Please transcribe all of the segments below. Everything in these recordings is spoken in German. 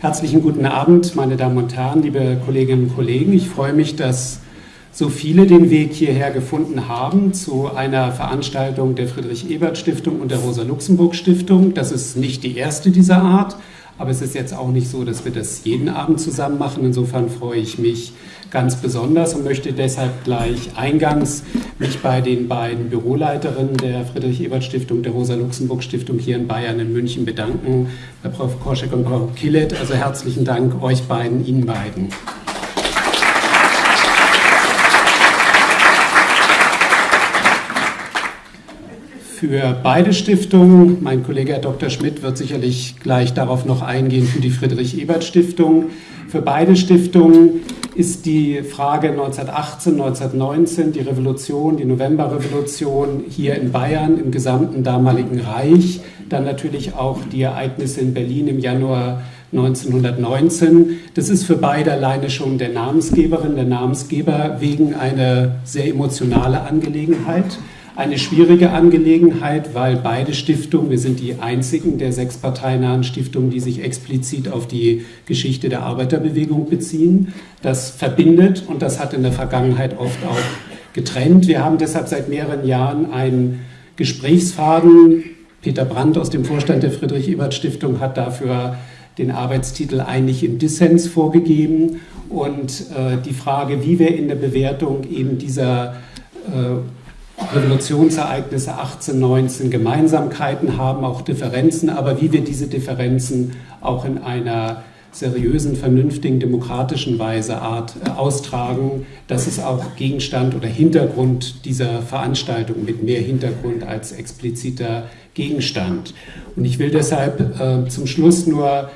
Herzlichen guten Abend, meine Damen und Herren, liebe Kolleginnen und Kollegen. Ich freue mich, dass so viele den Weg hierher gefunden haben zu einer Veranstaltung der Friedrich-Ebert-Stiftung und der Rosa-Luxemburg-Stiftung. Das ist nicht die erste dieser Art, aber es ist jetzt auch nicht so, dass wir das jeden Abend zusammen machen. Insofern freue ich mich ganz besonders und möchte deshalb gleich eingangs mich bei den beiden Büroleiterinnen der Friedrich-Ebert-Stiftung, der Rosa-Luxemburg-Stiftung hier in Bayern in München bedanken, bei Frau Korschek und Frau Killet. Also herzlichen Dank euch beiden, Ihnen beiden. für beide Stiftungen. Mein Kollege Herr Dr. Schmidt wird sicherlich gleich darauf noch eingehen für die Friedrich-Ebert-Stiftung. Für beide Stiftungen ist die Frage 1918, 1919, die Revolution, die Novemberrevolution hier in Bayern, im gesamten damaligen Reich, dann natürlich auch die Ereignisse in Berlin im Januar 1919. Das ist für beide alleine schon der Namensgeberin, der Namensgeber wegen einer sehr emotionale Angelegenheit eine schwierige Angelegenheit, weil beide Stiftungen, wir sind die einzigen der sechs parteinahen Stiftungen, die sich explizit auf die Geschichte der Arbeiterbewegung beziehen. Das verbindet und das hat in der Vergangenheit oft auch getrennt. Wir haben deshalb seit mehreren Jahren einen Gesprächsfaden. Peter Brandt aus dem Vorstand der Friedrich-Ebert-Stiftung hat dafür den Arbeitstitel Einig im Dissens vorgegeben. Und äh, die Frage, wie wir in der Bewertung eben dieser äh, Revolutionsereignisse 18, 19 Gemeinsamkeiten haben, auch Differenzen, aber wie wir diese Differenzen auch in einer seriösen, vernünftigen, demokratischen Weise Art äh, austragen. Das ist auch Gegenstand oder Hintergrund dieser Veranstaltung mit mehr Hintergrund als expliziter Gegenstand. Und ich will deshalb äh, zum Schluss nur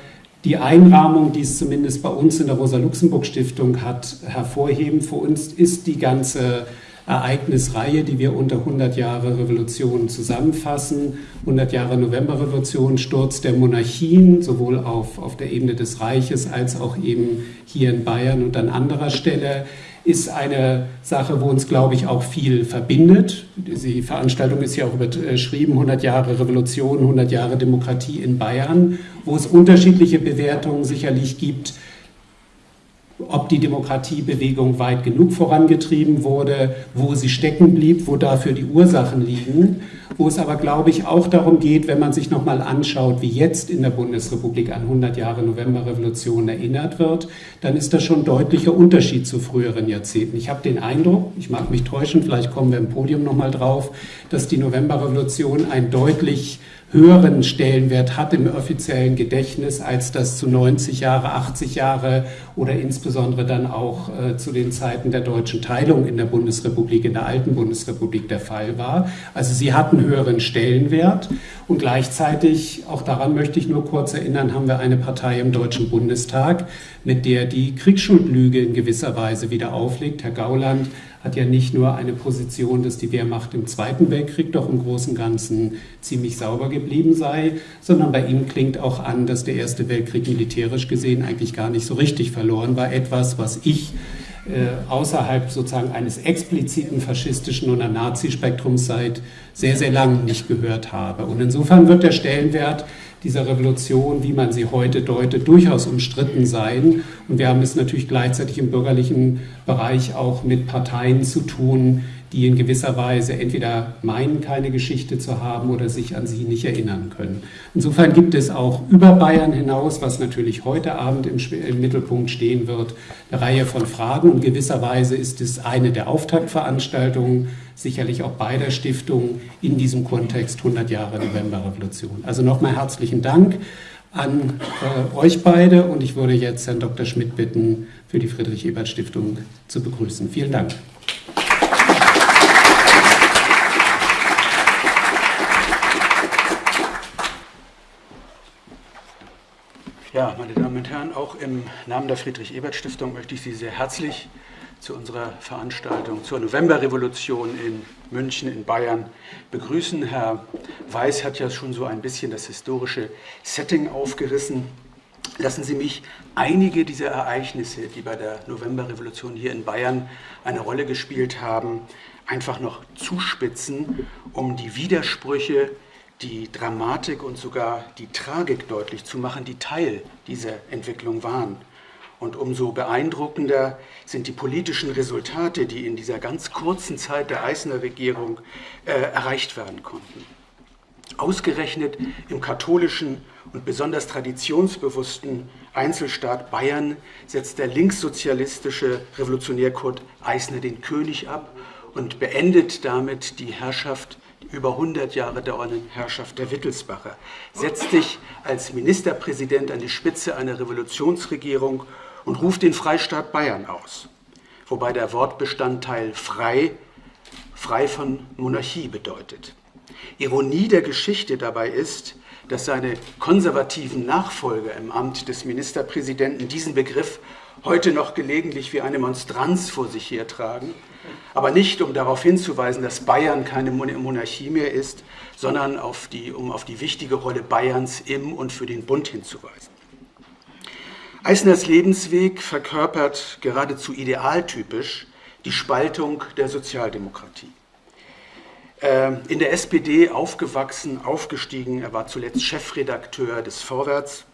die Einrahmung, die es zumindest bei uns in der Rosa-Luxemburg-Stiftung hat, hervorheben. Für uns ist die ganze Ereignisreihe, die wir unter 100 Jahre Revolution zusammenfassen. 100 Jahre Novemberrevolution, Sturz der Monarchien, sowohl auf, auf der Ebene des Reiches als auch eben hier in Bayern und an anderer Stelle ist eine Sache, wo uns, glaube ich, auch viel verbindet. Die Veranstaltung ist ja auch überschrieben, 100 Jahre Revolution, 100 Jahre Demokratie in Bayern, wo es unterschiedliche Bewertungen sicherlich gibt, ob die Demokratiebewegung weit genug vorangetrieben wurde, wo sie stecken blieb, wo dafür die Ursachen liegen, wo es aber, glaube ich, auch darum geht, wenn man sich nochmal anschaut, wie jetzt in der Bundesrepublik an 100 Jahre Novemberrevolution erinnert wird, dann ist das schon ein deutlicher Unterschied zu früheren Jahrzehnten. Ich habe den Eindruck, ich mag mich täuschen, vielleicht kommen wir im Podium nochmal drauf, dass die Novemberrevolution ein deutlich höheren Stellenwert hat im offiziellen Gedächtnis, als das zu 90 Jahre, 80 Jahre oder insbesondere dann auch äh, zu den Zeiten der deutschen Teilung in der Bundesrepublik, in der alten Bundesrepublik der Fall war. Also sie hatten höheren Stellenwert und gleichzeitig, auch daran möchte ich nur kurz erinnern, haben wir eine Partei im Deutschen Bundestag, mit der die Kriegsschuldlüge in gewisser Weise wieder auflegt. Herr Gauland hat ja nicht nur eine Position, dass die Wehrmacht im Zweiten Weltkrieg doch im Großen und Ganzen ziemlich sauber geblieben sei, sondern bei ihm klingt auch an, dass der Erste Weltkrieg militärisch gesehen eigentlich gar nicht so richtig verloren war. Etwas, was ich äh, außerhalb sozusagen eines expliziten faschistischen oder Nazispektrums seit sehr, sehr langem nicht gehört habe. Und insofern wird der Stellenwert dieser Revolution, wie man sie heute deutet, durchaus umstritten sein. Und wir haben es natürlich gleichzeitig im bürgerlichen Bereich auch mit Parteien zu tun, die in gewisser Weise entweder meinen, keine Geschichte zu haben oder sich an sie nicht erinnern können. Insofern gibt es auch über Bayern hinaus, was natürlich heute Abend im, im Mittelpunkt stehen wird, eine Reihe von Fragen. Und gewisserweise ist es eine der Auftaktveranstaltungen, sicherlich auch beider Stiftungen in diesem Kontext 100 Jahre Novemberrevolution. Also nochmal herzlichen Dank an äh, euch beide und ich würde jetzt Herrn Dr. Schmidt bitten, für die Friedrich-Ebert-Stiftung zu begrüßen. Vielen Dank. Ja, meine Damen und Herren, auch im Namen der Friedrich-Ebert-Stiftung möchte ich Sie sehr herzlich zu unserer Veranstaltung zur Novemberrevolution in München, in Bayern begrüßen. Herr Weiß hat ja schon so ein bisschen das historische Setting aufgerissen. Lassen Sie mich einige dieser Ereignisse, die bei der Novemberrevolution hier in Bayern eine Rolle gespielt haben, einfach noch zuspitzen, um die Widersprüche die Dramatik und sogar die Tragik deutlich zu machen, die Teil dieser Entwicklung waren. Und umso beeindruckender sind die politischen Resultate, die in dieser ganz kurzen Zeit der Eisner Regierung äh, erreicht werden konnten. Ausgerechnet im katholischen und besonders traditionsbewussten Einzelstaat Bayern setzt der linkssozialistische Revolutionär Kurt Eisner den König ab und beendet damit die Herrschaft über 100 Jahre dauernden Herrschaft der Wittelsbacher, setzt sich als Ministerpräsident an die Spitze einer Revolutionsregierung und ruft den Freistaat Bayern aus, wobei der Wortbestandteil frei, frei von Monarchie bedeutet. Ironie der Geschichte dabei ist, dass seine konservativen Nachfolger im Amt des Ministerpräsidenten diesen Begriff heute noch gelegentlich wie eine Monstranz vor sich hertragen, aber nicht um darauf hinzuweisen, dass Bayern keine Monarchie mehr ist, sondern auf die, um auf die wichtige Rolle Bayerns im und für den Bund hinzuweisen. Eisners Lebensweg verkörpert geradezu idealtypisch die Spaltung der Sozialdemokratie. Ähm, in der SPD aufgewachsen, aufgestiegen, er war zuletzt Chefredakteur des Vorwärts,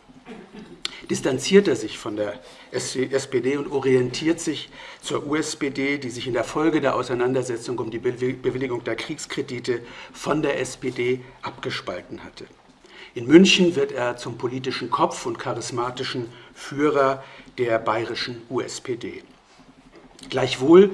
distanziert er sich von der SPD und orientiert sich zur USPD, die sich in der Folge der Auseinandersetzung um die Bewilligung der Kriegskredite von der SPD abgespalten hatte. In München wird er zum politischen Kopf und charismatischen Führer der bayerischen USPD. Gleichwohl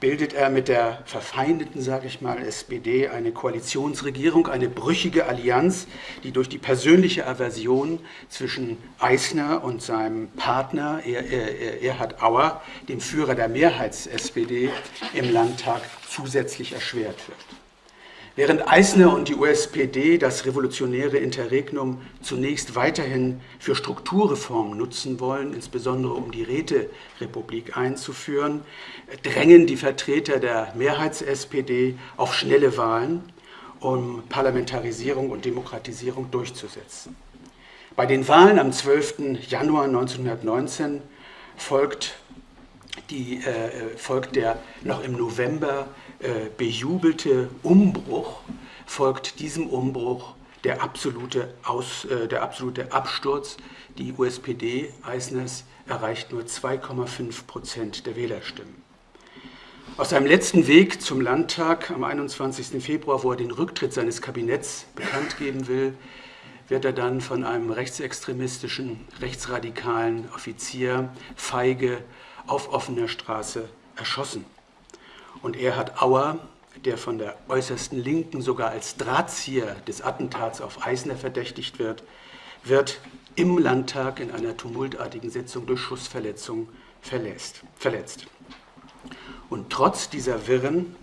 bildet er mit der verfeindeten, sage ich mal, SPD eine Koalitionsregierung, eine brüchige Allianz, die durch die persönliche Aversion zwischen Eisner und seinem Partner Erhard Auer, dem Führer der Mehrheits-SPD, im Landtag zusätzlich erschwert wird. Während Eisner und die USPD das revolutionäre Interregnum zunächst weiterhin für Strukturreformen nutzen wollen, insbesondere um die Räterepublik einzuführen, drängen die Vertreter der Mehrheits-SPD auf schnelle Wahlen, um Parlamentarisierung und Demokratisierung durchzusetzen. Bei den Wahlen am 12. Januar 1919 folgt, die, äh, folgt der noch im November äh, bejubelte Umbruch folgt diesem Umbruch der absolute, Aus, äh, der absolute Absturz. Die USPD Eisners erreicht nur 2,5 Prozent der Wählerstimmen. Aus seinem letzten Weg zum Landtag am 21. Februar, wo er den Rücktritt seines Kabinetts bekannt geben will, wird er dann von einem rechtsextremistischen, rechtsradikalen Offizier feige auf offener Straße erschossen. Und Erhard Auer, der von der äußersten Linken sogar als Drahtzieher des Attentats auf Eisner verdächtigt wird, wird im Landtag in einer tumultartigen Sitzung durch Schussverletzung verletzt. verletzt. Und trotz dieser wirren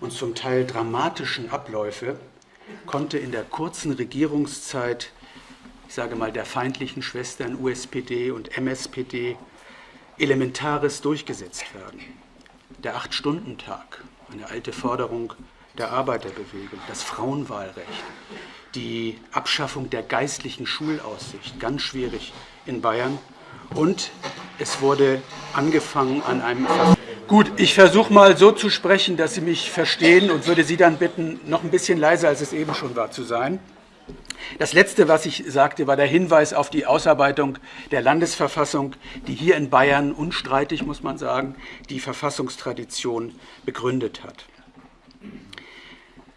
und zum Teil dramatischen Abläufe konnte in der kurzen Regierungszeit, ich sage mal der feindlichen Schwestern USPD und MSPD, Elementares durchgesetzt werden der Acht-Stunden-Tag, eine alte Forderung der Arbeiterbewegung, das Frauenwahlrecht, die Abschaffung der geistlichen Schulaussicht, ganz schwierig in Bayern. Und es wurde angefangen an einem... Gut, ich versuche mal so zu sprechen, dass Sie mich verstehen und würde Sie dann bitten, noch ein bisschen leiser, als es eben schon war, zu sein. Das Letzte, was ich sagte, war der Hinweis auf die Ausarbeitung der Landesverfassung, die hier in Bayern unstreitig, muss man sagen, die Verfassungstradition begründet hat.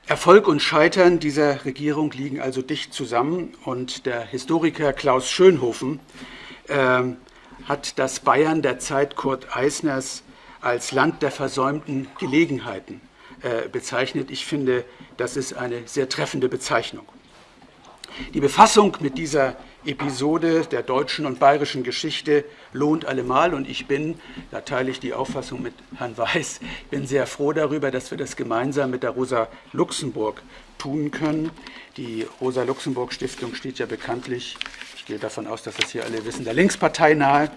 Erfolg und Scheitern dieser Regierung liegen also dicht zusammen und der Historiker Klaus Schönhofen äh, hat das Bayern der Zeit Kurt Eisners als Land der versäumten Gelegenheiten äh, bezeichnet. Ich finde, das ist eine sehr treffende Bezeichnung. Die Befassung mit dieser Episode der deutschen und bayerischen Geschichte lohnt allemal und ich bin, da teile ich die Auffassung mit Herrn Weiß, bin sehr froh darüber, dass wir das gemeinsam mit der Rosa Luxemburg tun können. Die Rosa Luxemburg Stiftung steht ja bekanntlich, ich gehe davon aus, dass das hier alle wissen, der Linkspartei nahe,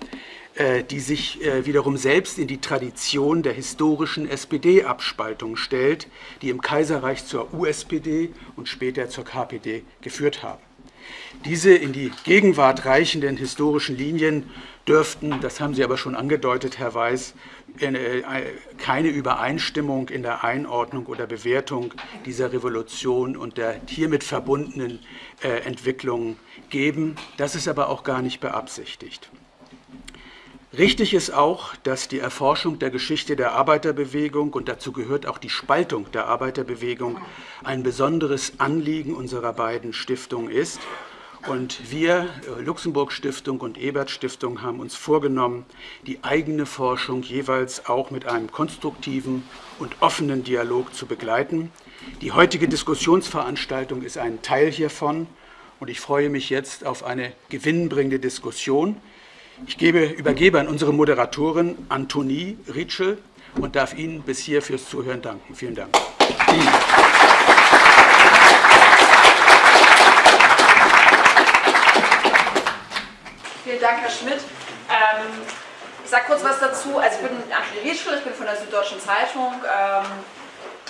die sich äh, wiederum selbst in die Tradition der historischen SPD-Abspaltung stellt, die im Kaiserreich zur USPD und später zur KPD geführt haben. Diese in die Gegenwart reichenden historischen Linien dürften, das haben Sie aber schon angedeutet, Herr Weiß, äh, keine Übereinstimmung in der Einordnung oder Bewertung dieser Revolution und der hiermit verbundenen äh, Entwicklungen geben. Das ist aber auch gar nicht beabsichtigt. Richtig ist auch, dass die Erforschung der Geschichte der Arbeiterbewegung und dazu gehört auch die Spaltung der Arbeiterbewegung ein besonderes Anliegen unserer beiden Stiftungen ist. Und wir, äh, Luxemburg Stiftung und Ebert Stiftung, haben uns vorgenommen, die eigene Forschung jeweils auch mit einem konstruktiven und offenen Dialog zu begleiten. Die heutige Diskussionsveranstaltung ist ein Teil hiervon und ich freue mich jetzt auf eine gewinnbringende Diskussion. Ich gebe, übergebe an unsere Moderatorin Antonie Ritschel und darf Ihnen bis hier fürs Zuhören danken. Vielen Dank. Vielen Dank, Herr Schmidt. Ähm, ich sage kurz was dazu. Also ich bin Antonie Ritschel, ich bin von der Süddeutschen Zeitung. Ähm,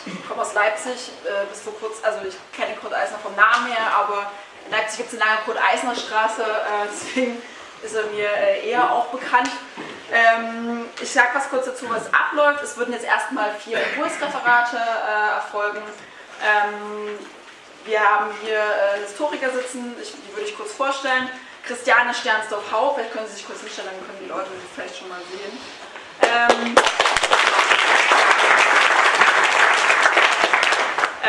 ich komme aus Leipzig, äh, bis vor kurz, also ich kenne Kurt Eisner vom Namen her, aber in Leipzig gibt es eine lange Kurt-Eisner-Straße, äh, deswegen ist er mir äh, eher auch bekannt. Ähm, ich sage was kurz dazu, was abläuft. Es würden jetzt erstmal vier Impulsreferate äh, erfolgen. Ähm, wir haben hier äh, Historiker sitzen, ich, die würde ich kurz vorstellen. Christiane Sternsdorf-Hau, vielleicht können Sie sich kurz hinstellen, dann können die Leute vielleicht schon mal sehen. Ähm,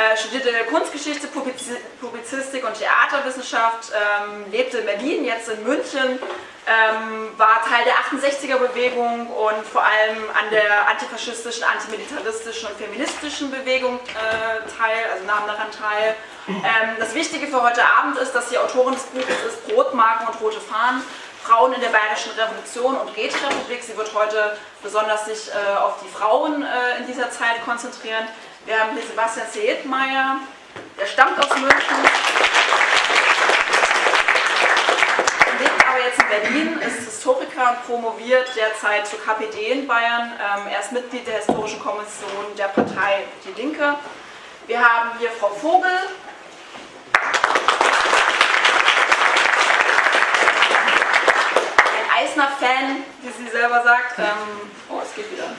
Äh, studierte Kunstgeschichte, Publizistik und Theaterwissenschaft, ähm, lebte in Berlin, jetzt in München, ähm, war Teil der 68er-Bewegung und vor allem an der antifaschistischen, antimilitaristischen und feministischen Bewegung äh, teil, also nahm daran teil. Ähm, das Wichtige für heute Abend ist, dass die Autorin des Buches ist Brotmarken und rote Fahnen. Frauen in der Bayerischen Revolution und Räterepublik. Sie wird heute besonders sich äh, auf die Frauen äh, in dieser Zeit konzentrieren. Wir haben hier Sebastian Seedmeier, der stammt aus München, lebt aber jetzt in Berlin, ist Historiker und promoviert derzeit zur KPD in Bayern. Ähm, er ist Mitglied der Historischen Kommission der Partei Die Linke. Wir haben hier Frau Vogel, ein Eisner-Fan, wie sie selber sagt. Ähm, oh, es geht wieder.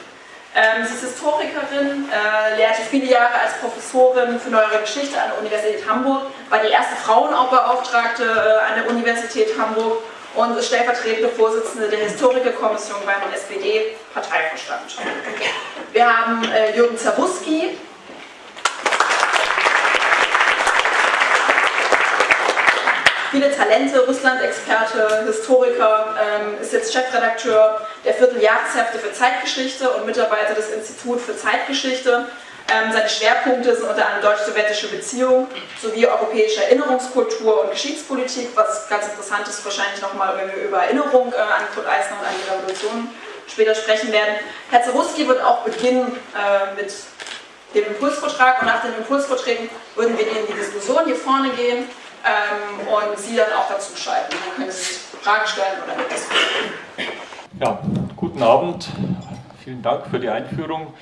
Ähm, sie ist Historikerin, äh, lehrte viele Jahre als Professorin für Neuere Geschichte an der Universität Hamburg, war die erste Frauenbeauftragte äh, an der Universität Hamburg und ist stellvertretende Vorsitzende der Historikerkommission beim SPD-Parteivorstand. Wir haben äh, Jürgen Zawuski, viele Talente, Russland-Experte, Historiker, ähm, ist jetzt Chefredakteur der Vierteljahreshefte für Zeitgeschichte und Mitarbeiter des Instituts für Zeitgeschichte. Ähm, seine Schwerpunkte sind unter anderem deutsch-sowjetische Beziehungen sowie europäische Erinnerungskultur und Geschichtspolitik, was ganz interessant ist, wahrscheinlich nochmal, wenn wir über Erinnerung äh, an Kurt Eisner und an die Revolution später sprechen werden. Herr Zeruski wird auch beginnen äh, mit dem Impulsvortrag und nach den Impulsvorträgen würden wir in die Diskussion hier vorne gehen ähm, und Sie dann auch dazu schalten. Dann können Sie Fragen stellen oder mitdiskutieren. Ja, guten Abend. Vielen Dank für die Einführung.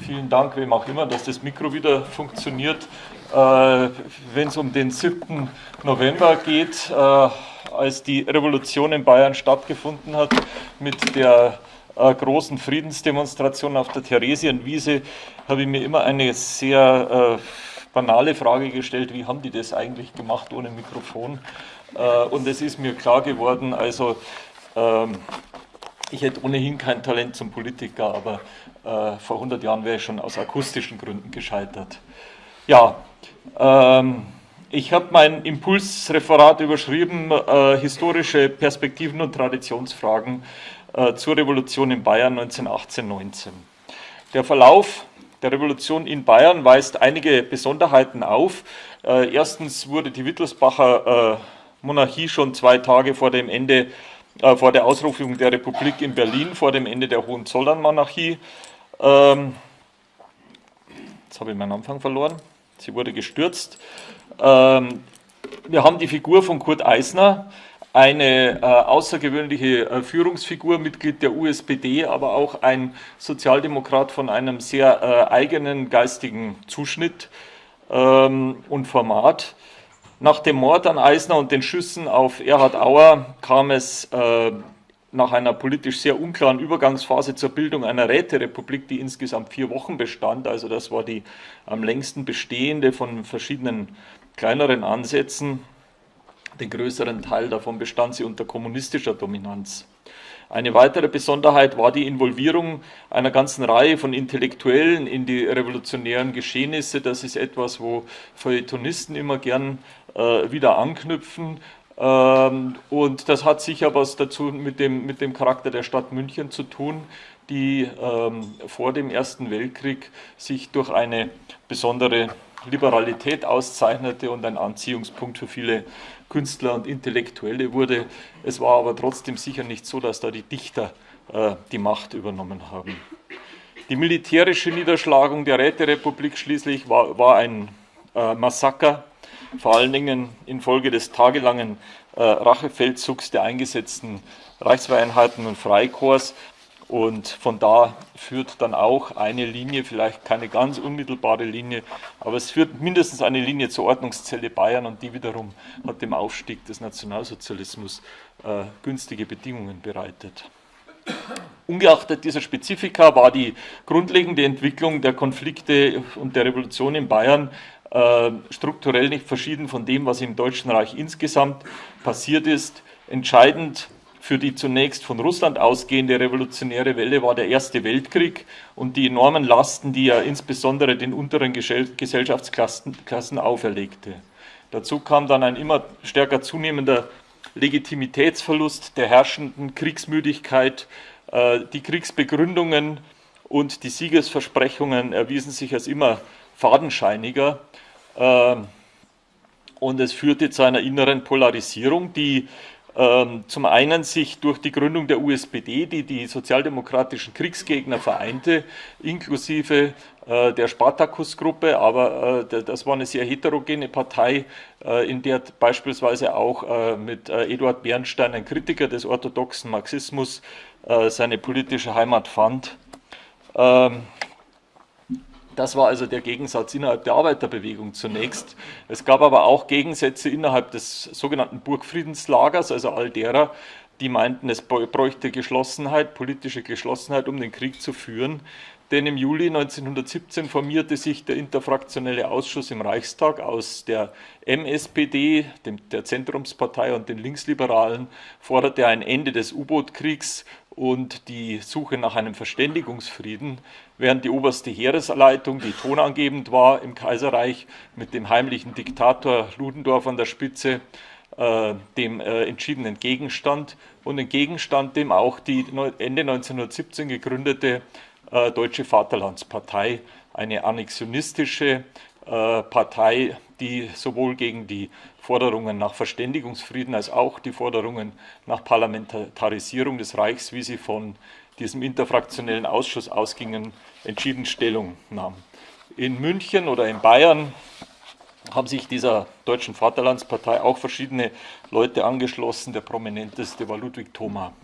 Vielen Dank, wem auch immer, dass das Mikro wieder funktioniert. Äh, Wenn es um den 7. November geht, äh, als die Revolution in Bayern stattgefunden hat, mit der äh, großen Friedensdemonstration auf der Theresienwiese, habe ich mir immer eine sehr äh, banale Frage gestellt, wie haben die das eigentlich gemacht ohne Mikrofon? Äh, und es ist mir klar geworden, also ähm, ich hätte ohnehin kein Talent zum Politiker, aber äh, vor 100 Jahren wäre ich schon aus akustischen Gründen gescheitert. Ja, ähm, ich habe mein Impulsreferat überschrieben, äh, historische Perspektiven und Traditionsfragen zur Revolution in Bayern 1918-19. Der Verlauf der Revolution in Bayern weist einige Besonderheiten auf. Äh, erstens wurde die Wittelsbacher äh, Monarchie schon zwei Tage vor dem Ende, äh, vor der Ausrufung der Republik in Berlin, vor dem Ende der Hohenzollern-Monarchie, ähm, jetzt habe ich meinen Anfang verloren, sie wurde gestürzt. Ähm, wir haben die Figur von Kurt Eisner, eine äh, außergewöhnliche äh, Führungsfigur, Mitglied der USPD, aber auch ein Sozialdemokrat von einem sehr äh, eigenen geistigen Zuschnitt ähm, und Format. Nach dem Mord an Eisner und den Schüssen auf Erhard Auer kam es äh, nach einer politisch sehr unklaren Übergangsphase zur Bildung einer Räterepublik, die insgesamt vier Wochen bestand. Also das war die am längsten bestehende von verschiedenen kleineren Ansätzen. Den größeren Teil davon bestand sie unter kommunistischer Dominanz. Eine weitere Besonderheit war die Involvierung einer ganzen Reihe von Intellektuellen in die revolutionären Geschehnisse. Das ist etwas, wo Feuilletonisten immer gern äh, wieder anknüpfen. Ähm, und das hat sicher was dazu mit dem, mit dem Charakter der Stadt München zu tun, die ähm, vor dem Ersten Weltkrieg sich durch eine besondere Liberalität auszeichnete und ein Anziehungspunkt für viele Künstler und Intellektuelle wurde. Es war aber trotzdem sicher nicht so, dass da die Dichter äh, die Macht übernommen haben. Die militärische Niederschlagung der Räterepublik schließlich war, war ein äh, Massaker, vor allen Dingen infolge des tagelangen äh, Rachefeldzugs der eingesetzten Reichswehreinheiten und Freikorps. Und von da führt dann auch eine Linie, vielleicht keine ganz unmittelbare Linie, aber es führt mindestens eine Linie zur Ordnungszelle Bayern und die wiederum hat dem Aufstieg des Nationalsozialismus äh, günstige Bedingungen bereitet. Ungeachtet dieser Spezifika war die grundlegende Entwicklung der Konflikte und der Revolution in Bayern äh, strukturell nicht verschieden von dem, was im Deutschen Reich insgesamt passiert ist. Entscheidend für die zunächst von Russland ausgehende revolutionäre Welle war der Erste Weltkrieg und die enormen Lasten, die er insbesondere den unteren Gesellschaftsklassen auferlegte. Dazu kam dann ein immer stärker zunehmender Legitimitätsverlust der herrschenden Kriegsmüdigkeit. Äh, die Kriegsbegründungen und die Siegesversprechungen erwiesen sich als immer fadenscheiniger. Ähm, und es führte zu einer inneren Polarisierung, die zum einen sich durch die Gründung der USPD, die die sozialdemokratischen Kriegsgegner vereinte, inklusive äh, der Spartakus-Gruppe, aber äh, das war eine sehr heterogene Partei, äh, in der beispielsweise auch mit Eduard Bernstein, ein Kritiker des orthodoxen Marxismus, seine politische Heimat fand. Das war also der Gegensatz innerhalb der Arbeiterbewegung zunächst. Es gab aber auch Gegensätze innerhalb des sogenannten Burgfriedenslagers, also all derer, die meinten, es bräuchte Geschlossenheit, politische Geschlossenheit, um den Krieg zu führen. Denn im Juli 1917 formierte sich der interfraktionelle Ausschuss im Reichstag aus der MSPD, dem, der Zentrumspartei und den Linksliberalen, forderte ein Ende des U-Boot-Kriegs und die Suche nach einem Verständigungsfrieden, während die oberste Heeresleitung, die tonangebend war im Kaiserreich, mit dem heimlichen Diktator Ludendorff an der Spitze, äh, dem äh, entschieden entgegenstand und entgegenstand dem auch die Ende 1917 gegründete äh, Deutsche Vaterlandspartei, eine annexionistische äh, Partei, die sowohl gegen die Forderungen nach Verständigungsfrieden als auch die Forderungen nach Parlamentarisierung des Reichs, wie sie von diesem interfraktionellen Ausschuss ausgingen, entschieden Stellung nahm. In München oder in Bayern haben sich dieser Deutschen Vaterlandspartei auch verschiedene Leute angeschlossen. Der prominenteste war Ludwig Thoma.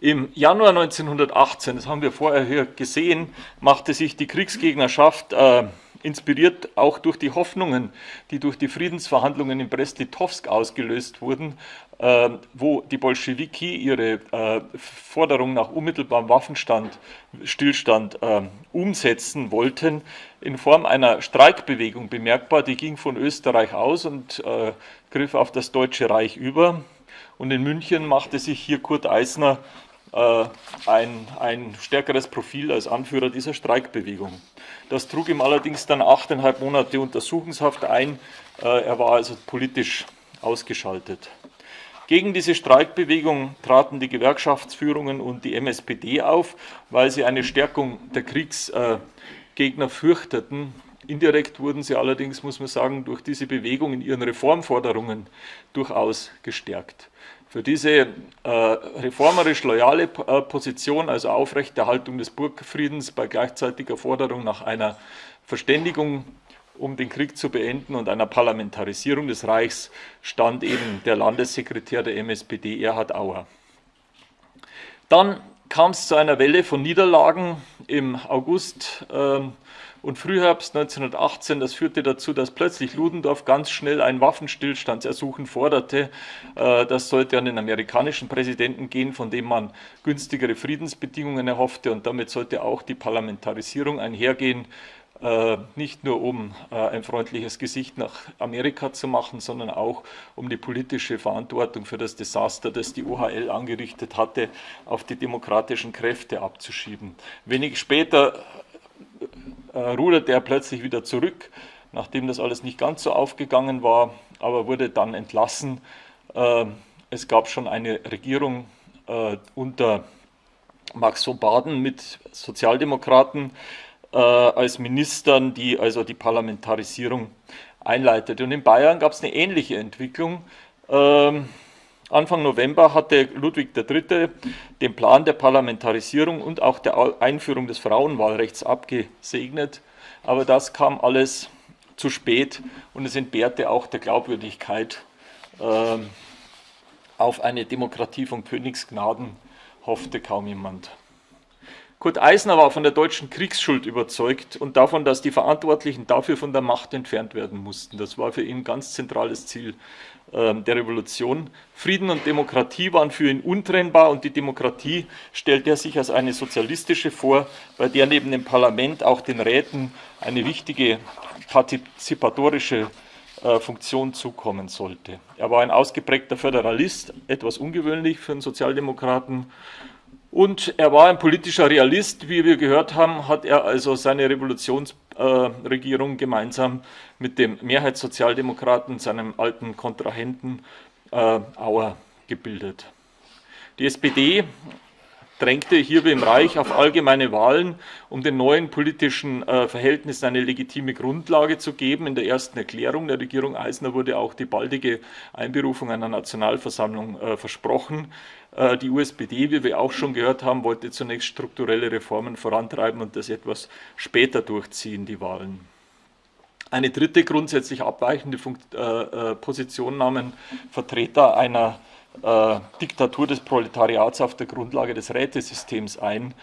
Im Januar 1918, das haben wir vorher hier gesehen, machte sich die Kriegsgegnerschaft äh, inspiriert auch durch die Hoffnungen, die durch die Friedensverhandlungen in Brest-Litovsk ausgelöst wurden, äh, wo die Bolschewiki ihre äh, Forderung nach unmittelbarem Waffenstillstand äh, umsetzen wollten, in Form einer Streikbewegung bemerkbar. Die ging von Österreich aus und griff auf das Deutsche Reich über. Und in München machte sich hier Kurt Eisner ein, ein stärkeres Profil als Anführer dieser Streikbewegung. Das trug ihm allerdings dann achteinhalb Monate Untersuchungshaft ein. Äh, er war also politisch ausgeschaltet. Gegen diese Streikbewegung traten die Gewerkschaftsführungen und die MSPD auf, weil sie eine Stärkung der Kriegsgegner fürchteten. Indirekt wurden sie allerdings, muss man sagen, durch diese Bewegung in ihren Reformforderungen durchaus gestärkt. Für diese äh, reformerisch loyale äh, Position, also Aufrechterhaltung des Burgfriedens bei gleichzeitiger Forderung nach einer Verständigung, um den Krieg zu beenden und einer Parlamentarisierung des Reichs, stand eben der Landessekretär der MSPD, Erhard Auer. Dann kam es zu einer Welle von Niederlagen im August äh, und Frühherbst 1918. Das führte dazu, dass plötzlich Ludendorff ganz schnell ein Waffenstillstandsersuchen forderte. Äh, das sollte an den amerikanischen Präsidenten gehen, von dem man günstigere Friedensbedingungen erhoffte und damit sollte auch die Parlamentarisierung einhergehen. Äh, nicht nur um äh, ein freundliches Gesicht nach Amerika zu machen, sondern auch um die politische Verantwortung für das Desaster, das die OHL angerichtet hatte, auf die demokratischen Kräfte abzuschieben. Wenig später ruderte er plötzlich wieder zurück, nachdem das alles nicht ganz so aufgegangen war, aber wurde dann entlassen. es gab schon eine Regierung unter Max von Baden mit Sozialdemokraten, äh, als Ministern, die also die Parlamentarisierung einleitet. Und in Bayern gab es eine ähnliche Entwicklung. Anfang November hatte Ludwig III. den Plan der Parlamentarisierung und auch der Einführung des Frauenwahlrechts abgesegnet. Aber das kam alles zu spät und es entbehrte auch der Glaubwürdigkeit. Äh, auf eine Demokratie von Königsgnaden hoffte kaum jemand. Kurt Eisner war von der deutschen Kriegsschuld überzeugt und davon, dass die Verantwortlichen dafür von der Macht entfernt werden mussten. Das war für ihn ein ganz zentrales Ziel äh, der Revolution. Frieden und Demokratie waren für ihn untrennbar und die Demokratie stellte er sich als eine sozialistische vor, bei der neben dem Parlament auch den Räten eine wichtige partizipatorische äh, Funktion zukommen sollte. Er war ein ausgeprägter Föderalist, etwas ungewöhnlich für einen Sozialdemokraten und er war ein politischer Realist, wie wir gehört haben, hat er also seine Revolutionsregierung äh, gemeinsam mit dem Mehrheitssozialdemokraten, seinem alten Kontrahenten äh, Auer, gebildet. Die SPD drängte hierbei im Reich auf allgemeine Wahlen, um den neuen politischen äh, Verhältnissen eine legitime Grundlage zu geben. In der ersten Erklärung der Regierung Eisner wurde auch die baldige Einberufung einer Nationalversammlung äh, versprochen. Äh, die USPD, wie wir auch schon gehört haben, wollte zunächst strukturelle Reformen vorantreiben und das etwas später durchziehen, die Wahlen. Eine dritte grundsätzlich abweichende äh, äh, Position nahmen Vertreter einer Diktatur des Proletariats auf der Grundlage des Rätesystems ein.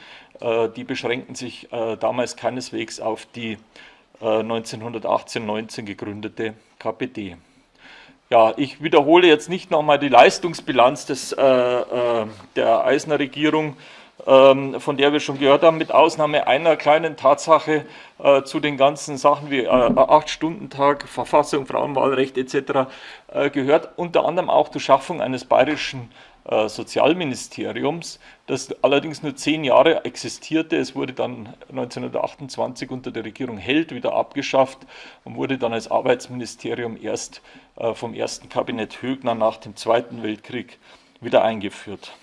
die beschränkten sich damals keineswegs auf die 1918-19 gegründete KPD. Ja, ich wiederhole jetzt nicht nochmal die Leistungsbilanz des, äh, äh, der Eisner Regierung, ähm, von der wir schon gehört haben, mit Ausnahme einer kleinen Tatsache äh, zu den ganzen Sachen wie äh, Acht-Stunden-Tag, Verfassung, Frauenwahlrecht etc. Äh, gehört unter anderem auch die Schaffung eines bayerischen äh, Sozialministeriums, das allerdings nur zehn Jahre existierte. Es wurde dann 1928 unter der Regierung Held wieder abgeschafft und wurde dann als Arbeitsministerium erst äh, vom ersten Kabinett Högner nach dem Zweiten Weltkrieg wieder eingeführt.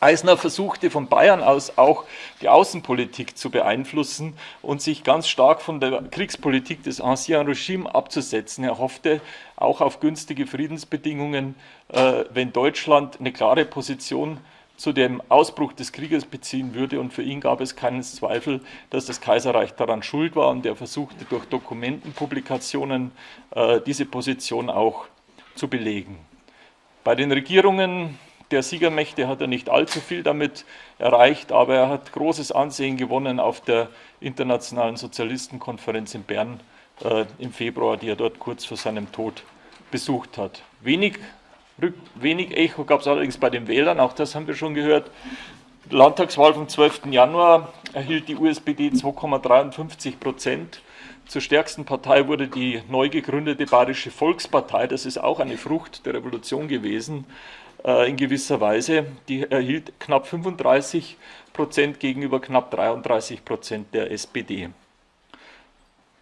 Eisner versuchte von Bayern aus auch die Außenpolitik zu beeinflussen und sich ganz stark von der Kriegspolitik des Ancien Regime abzusetzen. Er hoffte auch auf günstige Friedensbedingungen, äh, wenn Deutschland eine klare Position zu dem Ausbruch des Krieges beziehen würde. Und für ihn gab es keinen Zweifel, dass das Kaiserreich daran schuld war. Und er versuchte durch Dokumentenpublikationen äh, diese Position auch zu belegen. Bei den Regierungen der Siegermächte hat er nicht allzu viel damit erreicht, aber er hat großes Ansehen gewonnen auf der Internationalen Sozialistenkonferenz in Bern äh, im Februar, die er dort kurz vor seinem Tod besucht hat. Wenig, wenig Echo gab es allerdings bei den Wählern, auch das haben wir schon gehört. Landtagswahl vom 12. Januar erhielt die USPD 2,53 Prozent. Zur stärksten Partei wurde die neu gegründete Bayerische Volkspartei. Das ist auch eine Frucht der Revolution gewesen. Äh, in gewisser Weise. Die erhielt knapp 35 Prozent gegenüber knapp 33 Prozent der SPD.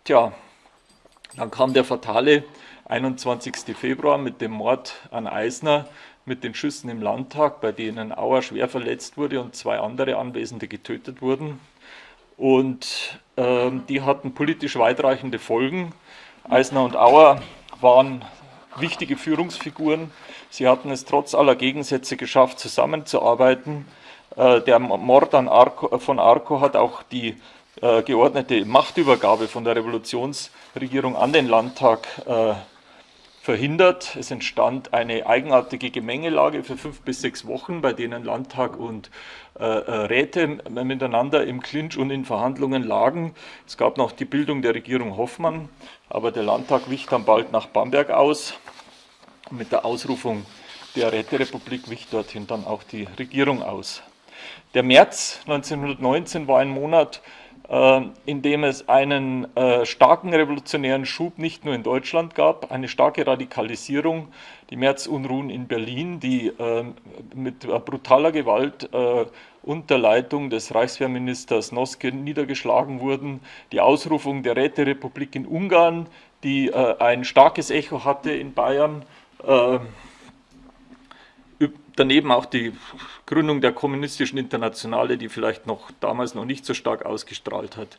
Tja, dann kam der fatale 21. Februar mit dem Mord an Eisner, mit den Schüssen im Landtag, bei denen Auer schwer verletzt wurde und zwei andere Anwesende getötet wurden. Und äh, die hatten politisch weitreichende Folgen. Eisner und Auer waren wichtige Führungsfiguren. Sie hatten es trotz aller Gegensätze geschafft, zusammenzuarbeiten. Äh, der Mord Arco, von Arco hat auch die äh, geordnete Machtübergabe von der Revolutionsregierung an den Landtag äh, verhindert. Es entstand eine eigenartige Gemengelage für fünf bis sechs Wochen, bei denen Landtag und äh, äh, Räte miteinander im Clinch und in Verhandlungen lagen. Es gab noch die Bildung der Regierung Hoffmann, aber der Landtag wich dann bald nach Bamberg aus. Mit der Ausrufung der Räterepublik wich dorthin dann auch die Regierung aus. Der März 1919 war ein Monat, äh, in dem es einen äh, starken revolutionären Schub nicht nur in Deutschland gab, eine starke Radikalisierung, die Märzunruhen in Berlin, die äh, mit brutaler Gewalt unter Leitung des Reichswehrministers Noske niedergeschlagen wurden, die Ausrufung der Räterepublik in Ungarn, die ein starkes Echo hatte in Bayern, daneben auch die Gründung der kommunistischen Internationale, die vielleicht noch damals noch nicht so stark ausgestrahlt hat.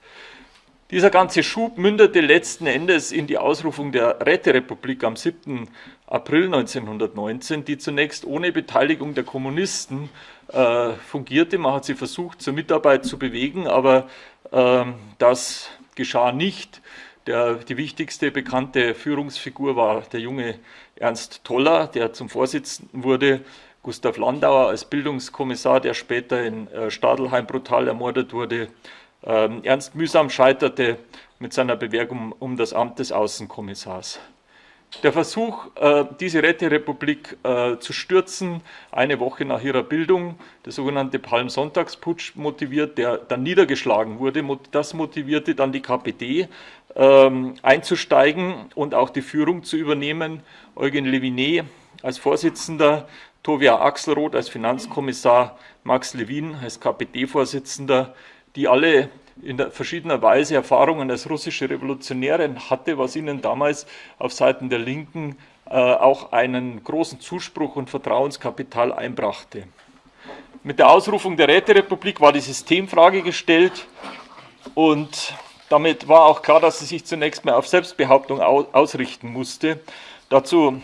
Dieser ganze Schub mündete letzten Endes in die Ausrufung der Räterepublik am 7. April 1919, die zunächst ohne Beteiligung der Kommunisten äh, fungierte. Man hat sie versucht, zur Mitarbeit zu bewegen, aber äh, das geschah nicht. Der, die wichtigste bekannte Führungsfigur war der junge Ernst Toller, der zum Vorsitzenden wurde Gustav Landauer als Bildungskommissar, der später in äh, Stadelheim brutal ermordet wurde. Ähm, Ernst Mühsam scheiterte mit seiner Bewerbung um das Amt des Außenkommissars. Der Versuch, äh, diese Räterepublik äh, zu stürzen, eine Woche nach ihrer Bildung, der sogenannte Palmsonntagsputsch motiviert, der dann niedergeschlagen wurde, das motivierte dann die KPD ähm, einzusteigen und auch die Führung zu übernehmen. Eugen Levinet als Vorsitzender Tovia Axelroth als Finanzkommissar, Max Levin als KPD-Vorsitzender, die alle in verschiedener Weise Erfahrungen als russische Revolutionäre hatte, was ihnen damals auf Seiten der Linken äh, auch einen großen Zuspruch und Vertrauenskapital einbrachte. Mit der Ausrufung der Räterepublik war die Systemfrage gestellt und damit war auch klar, dass sie sich zunächst mal auf Selbstbehauptung ausrichten musste. Dazu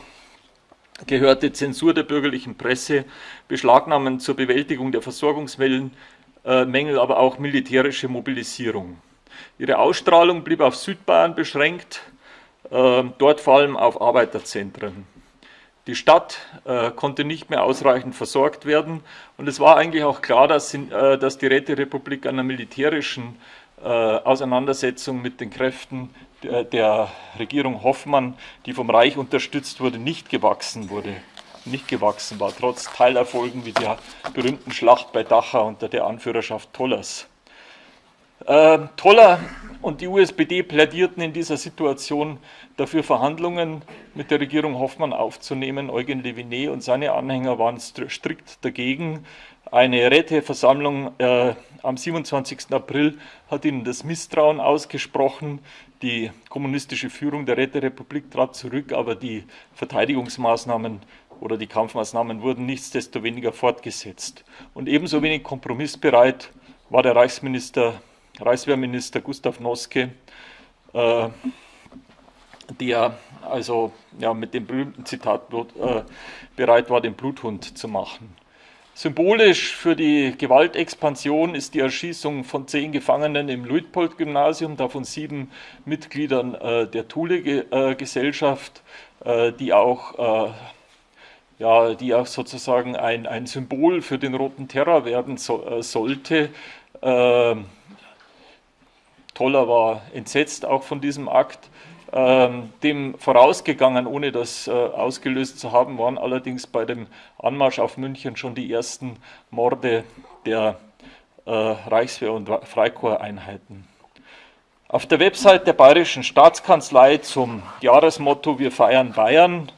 gehörte Zensur der bürgerlichen Presse, Beschlagnahmen zur Bewältigung der Versorgungsmängel, äh, aber auch militärische Mobilisierung. Ihre Ausstrahlung blieb auf Südbayern beschränkt, äh, dort vor allem auf Arbeiterzentren. Die Stadt äh, konnte nicht mehr ausreichend versorgt werden und es war eigentlich auch klar, dass, äh, die Räterepublik einer militärischen Auseinandersetzung mit den Kräften der Regierung Hoffmann, die vom Reich unterstützt wurde, nicht gewachsen wurde, nicht gewachsen war, trotz Teilerfolgen wie der berühmten Schlacht bei Dachau unter der Anführerschaft Tollers. Äh, Toller und die USPD plädierten in dieser Situation dafür, Verhandlungen mit der Regierung Hoffmann aufzunehmen. Eugen Levinet und seine Anhänger waren strikt dagegen. Eine Räteversammlung äh, am 27. April hat ihnen das Misstrauen ausgesprochen. Die kommunistische Führung der Räterepublik trat zurück, aber die Verteidigungsmaßnahmen oder die Kampfmaßnahmen wurden nichtsdestoweniger fortgesetzt. Und ebenso wenig kompromissbereit war der Reichsminister, Reichswehrminister Gustav Noske, äh, der also ja, mit dem berühmten Zitat äh, bereit war, den Bluthund zu machen. Symbolisch für die Gewaltexpansion ist die Erschießung von zehn Gefangenen im Luitpold-Gymnasium, davon sieben Mitgliedern äh, der Thule-Gesellschaft, äh, die auch äh, ja, die auch sozusagen ein, ein Symbol für den Roten Terror werden so, äh, sollte. Ähm, Toller war entsetzt auch von diesem Akt. Ähm, dem vorausgegangen, ohne das äh, ausgelöst zu haben, waren allerdings bei dem Anmarsch auf München schon die ersten Morde der äh, Reichswehr- und Freikorpseinheiten. Auf der Website der Bayerischen Staatskanzlei zum Jahresmotto Wir feiern Bayern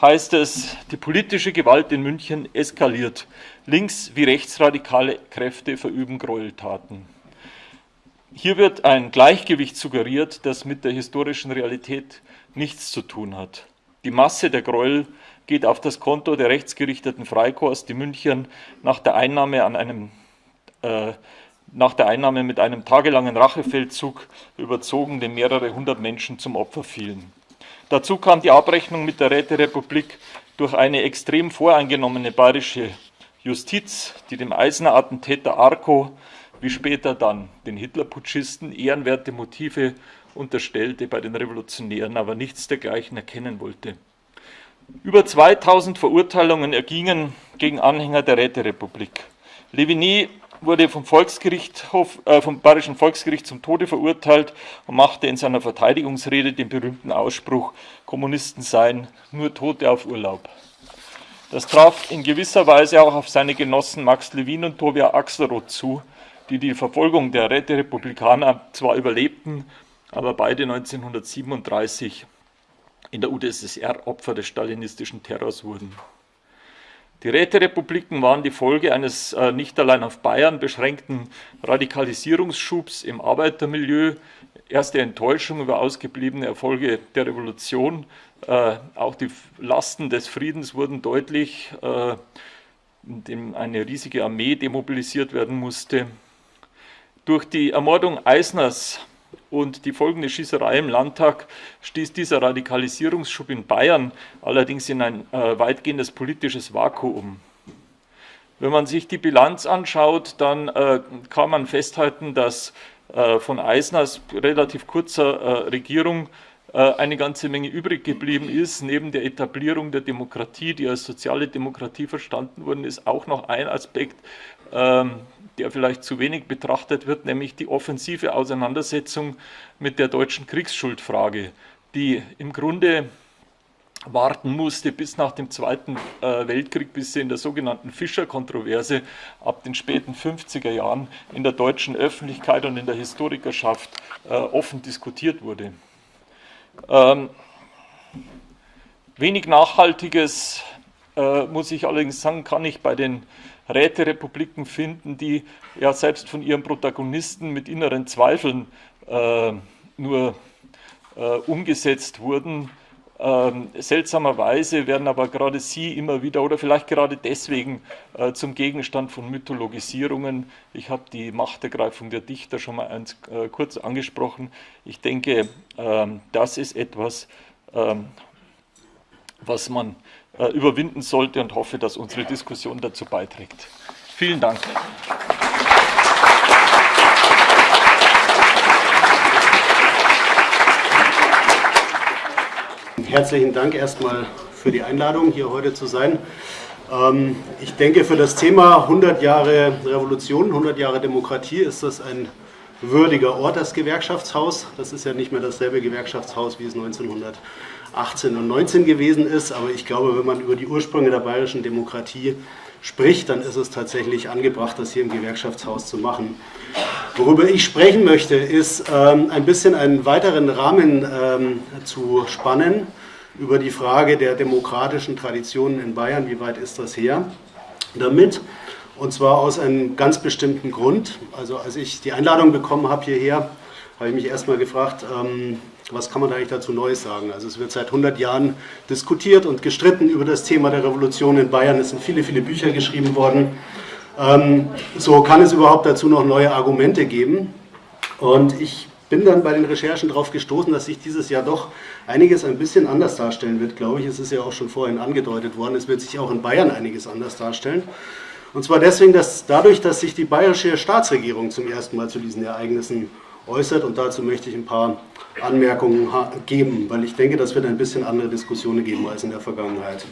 heißt es, die politische Gewalt in München eskaliert. Links- wie rechtsradikale Kräfte verüben Gräueltaten. Hier wird ein Gleichgewicht suggeriert, das mit der historischen Realität nichts zu tun hat. Die Masse der Gräuel geht auf das Konto der rechtsgerichteten Freikorps, die München nach der Einnahme an einem äh, nach der Einnahme mit einem tagelangen Rachefeldzug überzogen, dem mehrere hundert Menschen zum Opfer fielen. Dazu kam die Abrechnung mit der Räterepublik durch eine extrem voreingenommene bayerische Justiz, die dem Eisener Attentäter Arco wie später dann den Hitlerputschisten ehrenwerte Motive unterstellte bei den Revolutionären, aber nichts dergleichen erkennen wollte. Über 2000 Verurteilungen ergingen gegen Anhänger der Räterepublik. Levigny wurde vom, Volksgerichtshof, äh, vom Bayerischen Volksgericht zum Tode verurteilt und machte in seiner Verteidigungsrede den berühmten Ausspruch, Kommunisten seien nur Tote auf Urlaub. Das traf in gewisser Weise auch auf seine Genossen Max Levin und Tobias Axelrod zu, die die Verfolgung der Räterepublikaner zwar überlebten, aber beide 1937 in der UdSSR Opfer des stalinistischen Terrors wurden. Die Räterepubliken waren die Folge eines äh, nicht allein auf Bayern beschränkten Radikalisierungsschubs im Arbeitermilieu, erste Enttäuschung über ausgebliebene Erfolge der Revolution, äh, auch die Lasten des Friedens wurden deutlich, äh, indem eine riesige Armee demobilisiert werden musste. Durch die Ermordung Eisners und die folgende Schießerei im Landtag stieß dieser Radikalisierungsschub in Bayern allerdings in ein äh, weitgehendes politisches Vakuum. Wenn man sich die Bilanz anschaut, dann äh, kann man festhalten, dass äh, von Eisners relativ kurzer äh, Regierung äh, eine ganze Menge übrig geblieben ist. Neben der Etablierung der Demokratie, die als soziale Demokratie verstanden worden ist, auch noch ein Aspekt, ähm, der vielleicht zu wenig betrachtet wird, nämlich die offensive Auseinandersetzung mit der deutschen Kriegsschuldfrage, die im Grunde warten musste bis nach dem Zweiten äh, Weltkrieg, bis sie in der sogenannten Fischer-Kontroverse ab den späten 50er Jahren in der deutschen Öffentlichkeit und in der Historikerschaft äh, offen diskutiert wurde. Ähm, wenig Nachhaltiges, äh, muss ich allerdings sagen, kann ich bei den Räterepubliken finden, die ja selbst von ihren Protagonisten mit inneren Zweifeln äh, nur äh, umgesetzt wurden. Ähm, seltsamerweise werden aber gerade sie immer wieder oder vielleicht gerade deswegen äh, zum Gegenstand von Mythologisierungen. Ich habe die Machtergreifung der Dichter schon mal eins, äh, kurz angesprochen. Ich denke, ähm, das ist etwas, ähm, was man äh, überwinden sollte und hoffe, dass unsere Diskussion dazu beiträgt. Vielen Dank. Herzlichen Dank erstmal für die Einladung, hier heute zu sein. Ähm, ich denke, für das Thema 100 Jahre Revolution, 100 Jahre Demokratie ist das ein würdiger Ort, das Gewerkschaftshaus. Das ist ja nicht mehr dasselbe Gewerkschaftshaus, wie es 1900 18 und 19 gewesen ist. Aber ich glaube, wenn man über die Ursprünge der bayerischen Demokratie spricht, dann ist es tatsächlich angebracht, das hier im Gewerkschaftshaus zu machen. Worüber ich sprechen möchte, ist ähm, ein bisschen einen weiteren Rahmen ähm, zu spannen über die Frage der demokratischen Traditionen in Bayern. Wie weit ist das her? Damit, und zwar aus einem ganz bestimmten Grund. Also als ich die Einladung bekommen habe hierher, habe ich mich erstmal gefragt, ähm, was kann man da eigentlich dazu Neues sagen? Also es wird seit 100 Jahren diskutiert und gestritten über das Thema der Revolution in Bayern. Es sind viele, viele Bücher geschrieben worden. Ähm, so kann es überhaupt dazu noch neue Argumente geben. Und ich bin dann bei den Recherchen darauf gestoßen, dass sich dieses Jahr doch einiges ein bisschen anders darstellen wird, glaube ich. Es ist ja auch schon vorhin angedeutet worden. Es wird sich auch in Bayern einiges anders darstellen. Und zwar deswegen, dass dadurch, dass sich die bayerische Staatsregierung zum ersten Mal zu diesen Ereignissen äußert und dazu möchte ich ein paar Anmerkungen geben, weil ich denke, das wird ein bisschen andere Diskussionen geben als in der Vergangenheit.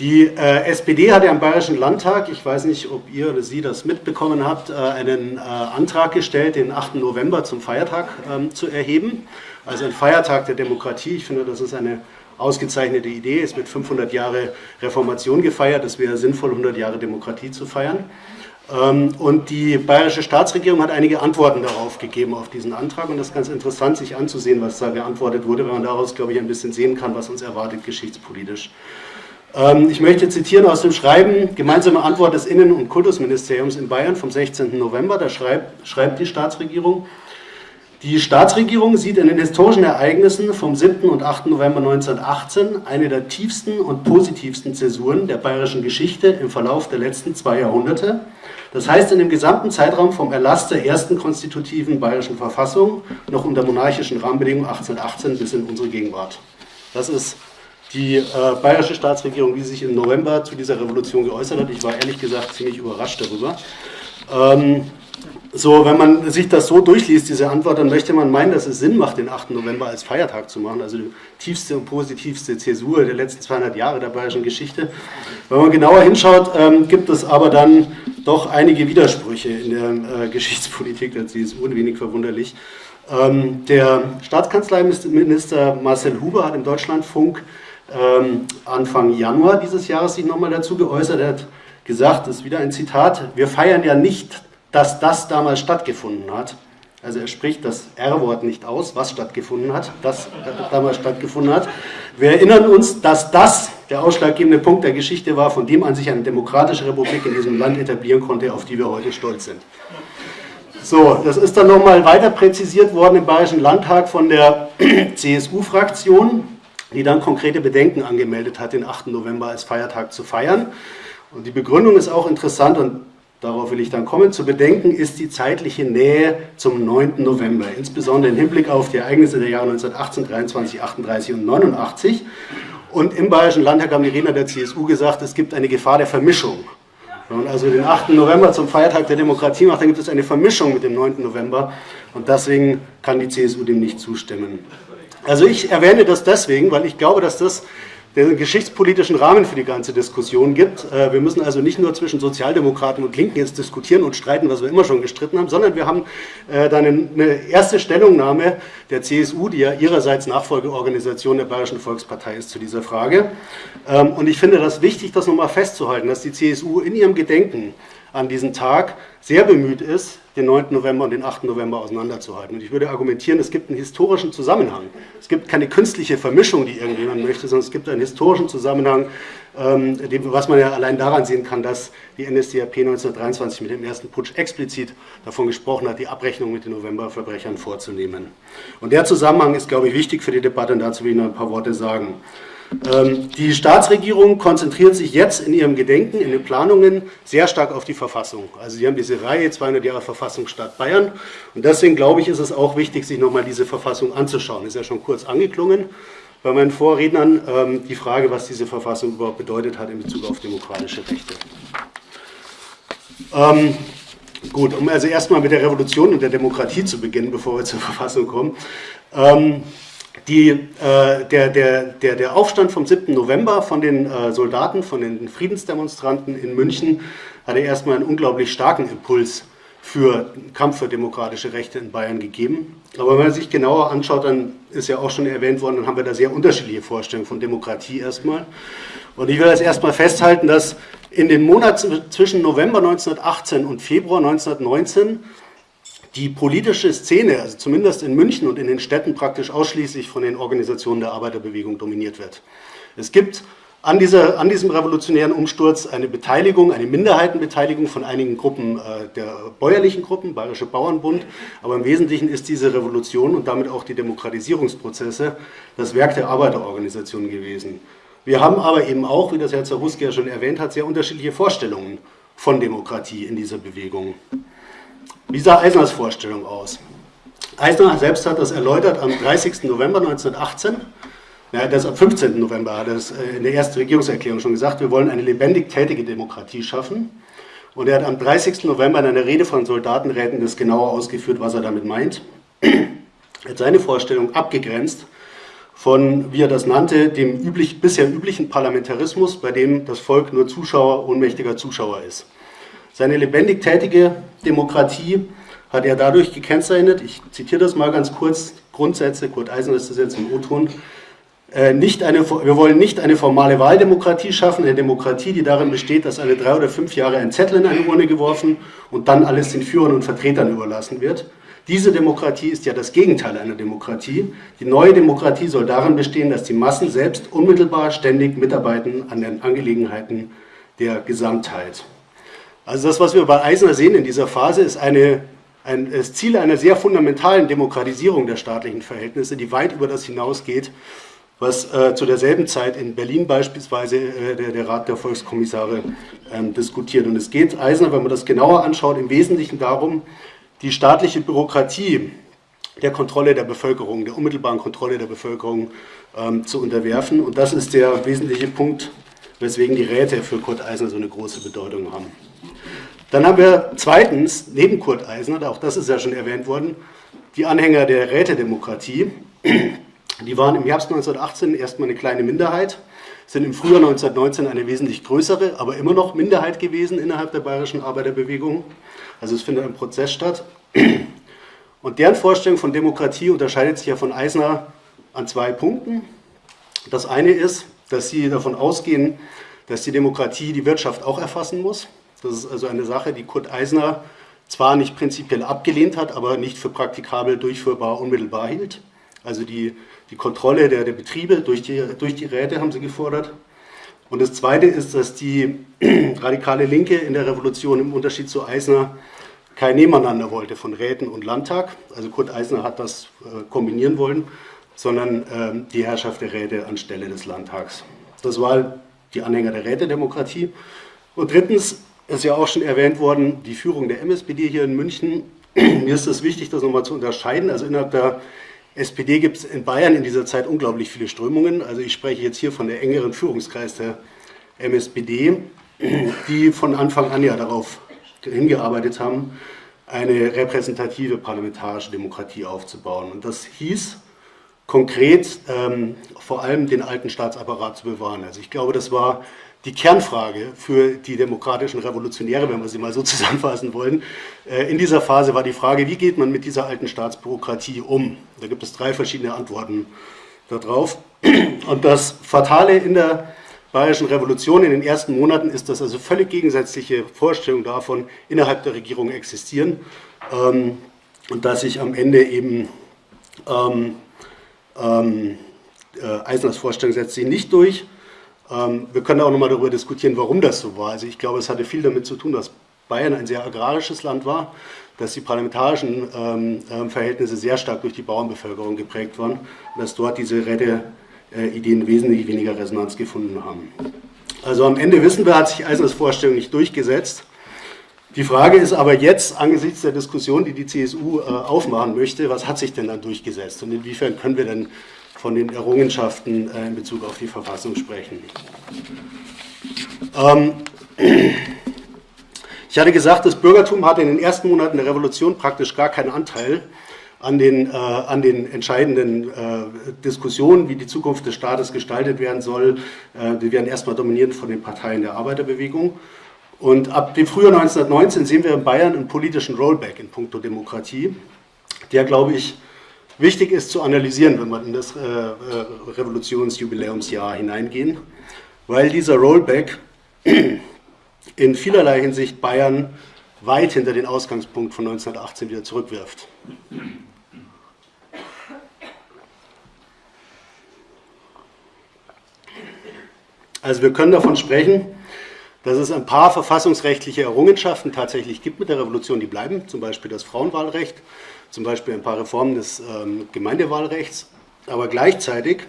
Die äh, SPD hat ja im Bayerischen Landtag, ich weiß nicht, ob ihr oder Sie das mitbekommen habt, äh, einen äh, Antrag gestellt, den 8. November zum Feiertag ähm, zu erheben. Also ein Feiertag der Demokratie. Ich finde, das ist eine ausgezeichnete Idee. Es wird 500 Jahre Reformation gefeiert. Es wäre sinnvoll, 100 Jahre Demokratie zu feiern. Ähm, und die bayerische Staatsregierung hat einige Antworten darauf gegeben, auf diesen Antrag. Und das ist ganz interessant, sich anzusehen, was da geantwortet wurde, weil man daraus, glaube ich, ein bisschen sehen kann, was uns erwartet geschichtspolitisch. Ähm, ich möchte zitieren aus dem Schreiben, gemeinsame Antwort des Innen- und Kultusministeriums in Bayern vom 16. November. Da schreibt, schreibt die Staatsregierung, die Staatsregierung sieht in den historischen Ereignissen vom 7. und 8. November 1918 eine der tiefsten und positivsten Zäsuren der bayerischen Geschichte im Verlauf der letzten zwei Jahrhunderte. Das heißt, in dem gesamten Zeitraum vom Erlass der ersten konstitutiven bayerischen Verfassung, noch unter monarchischen Rahmenbedingungen 1818 bis in unsere Gegenwart. Das ist die äh, bayerische Staatsregierung, die sich im November zu dieser Revolution geäußert hat. Ich war ehrlich gesagt ziemlich überrascht darüber. Ähm, so, wenn man sich das so durchliest, diese Antwort, dann möchte man meinen, dass es Sinn macht, den 8. November als Feiertag zu machen. Also die tiefste und positivste Zäsur der letzten 200 Jahre der bayerischen Geschichte. Wenn man genauer hinschaut, ähm, gibt es aber dann doch einige Widersprüche in der äh, Geschichtspolitik der CSU, wenig verwunderlich. Ähm, der Staatskanzleiminister Marcel Huber hat im Deutschlandfunk ähm, Anfang Januar dieses Jahres sich nochmal dazu geäußert. Er hat gesagt, das ist wieder ein Zitat, wir feiern ja nicht dass das damals stattgefunden hat. Also er spricht das R-Wort nicht aus, was stattgefunden hat, das damals stattgefunden hat. Wir erinnern uns, dass das der ausschlaggebende Punkt der Geschichte war, von dem an sich eine demokratische Republik in diesem Land etablieren konnte, auf die wir heute stolz sind. So, das ist dann nochmal weiter präzisiert worden im Bayerischen Landtag von der CSU-Fraktion, die dann konkrete Bedenken angemeldet hat, den 8. November als Feiertag zu feiern. Und die Begründung ist auch interessant und darauf will ich dann kommen, zu bedenken ist die zeitliche Nähe zum 9. November, insbesondere im Hinblick auf die Ereignisse der Jahre 1918, 23, 38 und 89. Und im Bayerischen Landtag haben die Redner der CSU gesagt, es gibt eine Gefahr der Vermischung. Wenn man also den 8. November zum Feiertag der Demokratie macht, dann gibt es eine Vermischung mit dem 9. November und deswegen kann die CSU dem nicht zustimmen. Also ich erwähne das deswegen, weil ich glaube, dass das der geschichtspolitischen Rahmen für die ganze Diskussion gibt. Äh, wir müssen also nicht nur zwischen Sozialdemokraten und Linken jetzt diskutieren und streiten, was wir immer schon gestritten haben, sondern wir haben äh, dann eine erste Stellungnahme der CSU, die ja ihrerseits Nachfolgeorganisation der Bayerischen Volkspartei ist zu dieser Frage. Ähm, und ich finde das wichtig, das nochmal festzuhalten, dass die CSU in ihrem Gedenken an diesen Tag sehr bemüht ist, den 9. November und den 8. November auseinanderzuhalten. Und ich würde argumentieren, es gibt einen historischen Zusammenhang. Es gibt keine künstliche Vermischung, die irgendjemand möchte, sondern es gibt einen historischen Zusammenhang, ähm, was man ja allein daran sehen kann, dass die NSDAP 1923 mit dem ersten Putsch explizit davon gesprochen hat, die Abrechnung mit den Novemberverbrechern vorzunehmen. Und der Zusammenhang ist, glaube ich, wichtig für die Debatte und dazu will ich noch ein paar Worte sagen. Ähm, die Staatsregierung konzentriert sich jetzt in ihrem Gedenken, in den Planungen sehr stark auf die Verfassung. Also sie haben diese Reihe 200 Jahre Verfassung Stadt Bayern und deswegen glaube ich, ist es auch wichtig, sich nochmal diese Verfassung anzuschauen. Ist ja schon kurz angeklungen bei meinen Vorrednern ähm, die Frage, was diese Verfassung überhaupt bedeutet hat in Bezug auf demokratische Rechte. Ähm, gut, um also erstmal mit der Revolution und der Demokratie zu beginnen, bevor wir zur Verfassung kommen. Ähm, die, äh, der, der, der, der Aufstand vom 7. November von den äh, Soldaten, von den Friedensdemonstranten in München hatte erstmal einen unglaublich starken Impuls für den Kampf für demokratische Rechte in Bayern gegeben. Aber wenn man sich genauer anschaut, dann ist ja auch schon erwähnt worden, dann haben wir da sehr unterschiedliche Vorstellungen von Demokratie erstmal. Und ich will jetzt erstmal festhalten, dass in den Monaten zwischen November 1918 und Februar 1919 die politische Szene, also zumindest in München und in den Städten, praktisch ausschließlich von den Organisationen der Arbeiterbewegung dominiert wird. Es gibt an, dieser, an diesem revolutionären Umsturz eine Beteiligung, eine Minderheitenbeteiligung von einigen Gruppen äh, der bäuerlichen Gruppen, Bayerische Bauernbund, aber im Wesentlichen ist diese Revolution und damit auch die Demokratisierungsprozesse das Werk der Arbeiterorganisationen gewesen. Wir haben aber eben auch, wie das Herr Zaruski ja schon erwähnt hat, sehr unterschiedliche Vorstellungen von Demokratie in dieser Bewegung. Wie sah Eisners Vorstellung aus? Eisner selbst hat das erläutert am 30. November 1918. Ja, das am 15. November hat er es äh, in der ersten Regierungserklärung schon gesagt, wir wollen eine lebendig tätige Demokratie schaffen. Und er hat am 30. November in einer Rede von Soldatenräten das genauer ausgeführt, was er damit meint. Er hat seine Vorstellung abgegrenzt von, wie er das nannte, dem üblich, bisher üblichen Parlamentarismus, bei dem das Volk nur Zuschauer, ohnmächtiger Zuschauer ist. Seine lebendig tätige Demokratie hat er dadurch gekennzeichnet, ich zitiere das mal ganz kurz, Grundsätze, Kurt Eisen ist das jetzt im O-Ton, äh, wir wollen nicht eine formale Wahldemokratie schaffen, eine Demokratie, die darin besteht, dass alle drei oder fünf Jahre ein Zettel in eine Urne geworfen und dann alles den Führern und Vertretern überlassen wird. Diese Demokratie ist ja das Gegenteil einer Demokratie. Die neue Demokratie soll darin bestehen, dass die Massen selbst unmittelbar ständig mitarbeiten an den Angelegenheiten der Gesamtheit. Also das, was wir bei Eisner sehen in dieser Phase, ist eine, ein, das Ziel einer sehr fundamentalen Demokratisierung der staatlichen Verhältnisse, die weit über das hinausgeht, was äh, zu derselben Zeit in Berlin beispielsweise äh, der, der, Rat der Volkskommissare ähm, diskutiert. Und es geht Eisner, wenn man das genauer anschaut, im Wesentlichen darum, die staatliche Bürokratie der Kontrolle der Bevölkerung, der unmittelbaren Kontrolle der Bevölkerung ähm, zu unterwerfen. Und das ist der wesentliche Punkt, weswegen die Räte für Kurt Eisner so eine große Bedeutung haben. Dann haben wir zweitens, neben Kurt Eisner, auch das ist ja schon erwähnt worden, die Anhänger der Rätedemokratie. Die waren im Herbst 1918 erstmal eine kleine Minderheit, sind im Frühjahr 1919 eine wesentlich größere, aber immer noch Minderheit gewesen innerhalb der bayerischen Arbeiterbewegung. Also es findet ein Prozess statt. Und deren Vorstellung von Demokratie unterscheidet sich ja von Eisner an zwei Punkten. Das eine ist, dass sie davon ausgehen, dass die Demokratie die Wirtschaft auch erfassen muss. Das ist also eine Sache, die Kurt Eisner zwar nicht prinzipiell abgelehnt hat, aber nicht für praktikabel durchführbar unmittelbar hielt. Also die, die Kontrolle der, der Betriebe durch die, durch die Räte haben sie gefordert. Und das Zweite ist, dass die radikale Linke in der Revolution im Unterschied zu Eisner kein Nebeneinander wollte von Räten und Landtag. Also Kurt Eisner hat das äh, kombinieren wollen, sondern äh, die Herrschaft der Räte anstelle des Landtags. Das war die Anhänger der Rätedemokratie. Und drittens ist ja auch schon erwähnt worden, die Führung der MSPD hier in München. Mir ist es wichtig, das nochmal zu unterscheiden. Also innerhalb der SPD gibt es in Bayern in dieser Zeit unglaublich viele Strömungen. Also ich spreche jetzt hier von der engeren Führungskreis der MSPD, die von Anfang an ja darauf hingearbeitet haben, eine repräsentative parlamentarische Demokratie aufzubauen. Und das hieß konkret ähm, vor allem den alten Staatsapparat zu bewahren. Also ich glaube, das war die Kernfrage für die demokratischen Revolutionäre, wenn wir sie mal so zusammenfassen wollen. Äh, in dieser Phase war die Frage, wie geht man mit dieser alten Staatsbürokratie um? Da gibt es drei verschiedene Antworten darauf. Und das Fatale in der Bayerischen Revolution in den ersten Monaten ist, dass also völlig gegensätzliche Vorstellungen davon innerhalb der Regierung existieren ähm, und dass sich am Ende eben ähm, ähm, äh, Eisners Vorstellung setzt sich nicht durch wir können auch nochmal darüber diskutieren, warum das so war. Also ich glaube, es hatte viel damit zu tun, dass Bayern ein sehr agrarisches Land war, dass die parlamentarischen ähm, ähm, Verhältnisse sehr stark durch die Bauernbevölkerung geprägt waren und dass dort diese Räte-Ideen äh, wesentlich weniger Resonanz gefunden haben. Also am Ende wissen wir, hat sich Eisners Vorstellung nicht durchgesetzt. Die Frage ist aber jetzt, angesichts der Diskussion, die die CSU äh, aufmachen möchte, was hat sich denn dann durchgesetzt und inwiefern können wir denn von den Errungenschaften äh, in Bezug auf die Verfassung sprechen. Ähm, ich hatte gesagt, das Bürgertum hatte in den ersten Monaten der Revolution praktisch gar keinen Anteil an den, äh, an den entscheidenden äh, Diskussionen, wie die Zukunft des Staates gestaltet werden soll. Äh, die werden erstmal dominiert von den Parteien der Arbeiterbewegung. Und ab dem Frühjahr 1919 sehen wir in Bayern einen politischen Rollback in puncto Demokratie, der, glaube ich, wichtig ist zu analysieren, wenn wir in das äh, äh, Revolutionsjubiläumsjahr hineingehen, weil dieser Rollback in vielerlei Hinsicht Bayern weit hinter den Ausgangspunkt von 1918 wieder zurückwirft. Also wir können davon sprechen, dass es ein paar verfassungsrechtliche Errungenschaften tatsächlich gibt mit der Revolution, die bleiben, zum Beispiel das Frauenwahlrecht, zum Beispiel ein paar Reformen des ähm, Gemeindewahlrechts. Aber gleichzeitig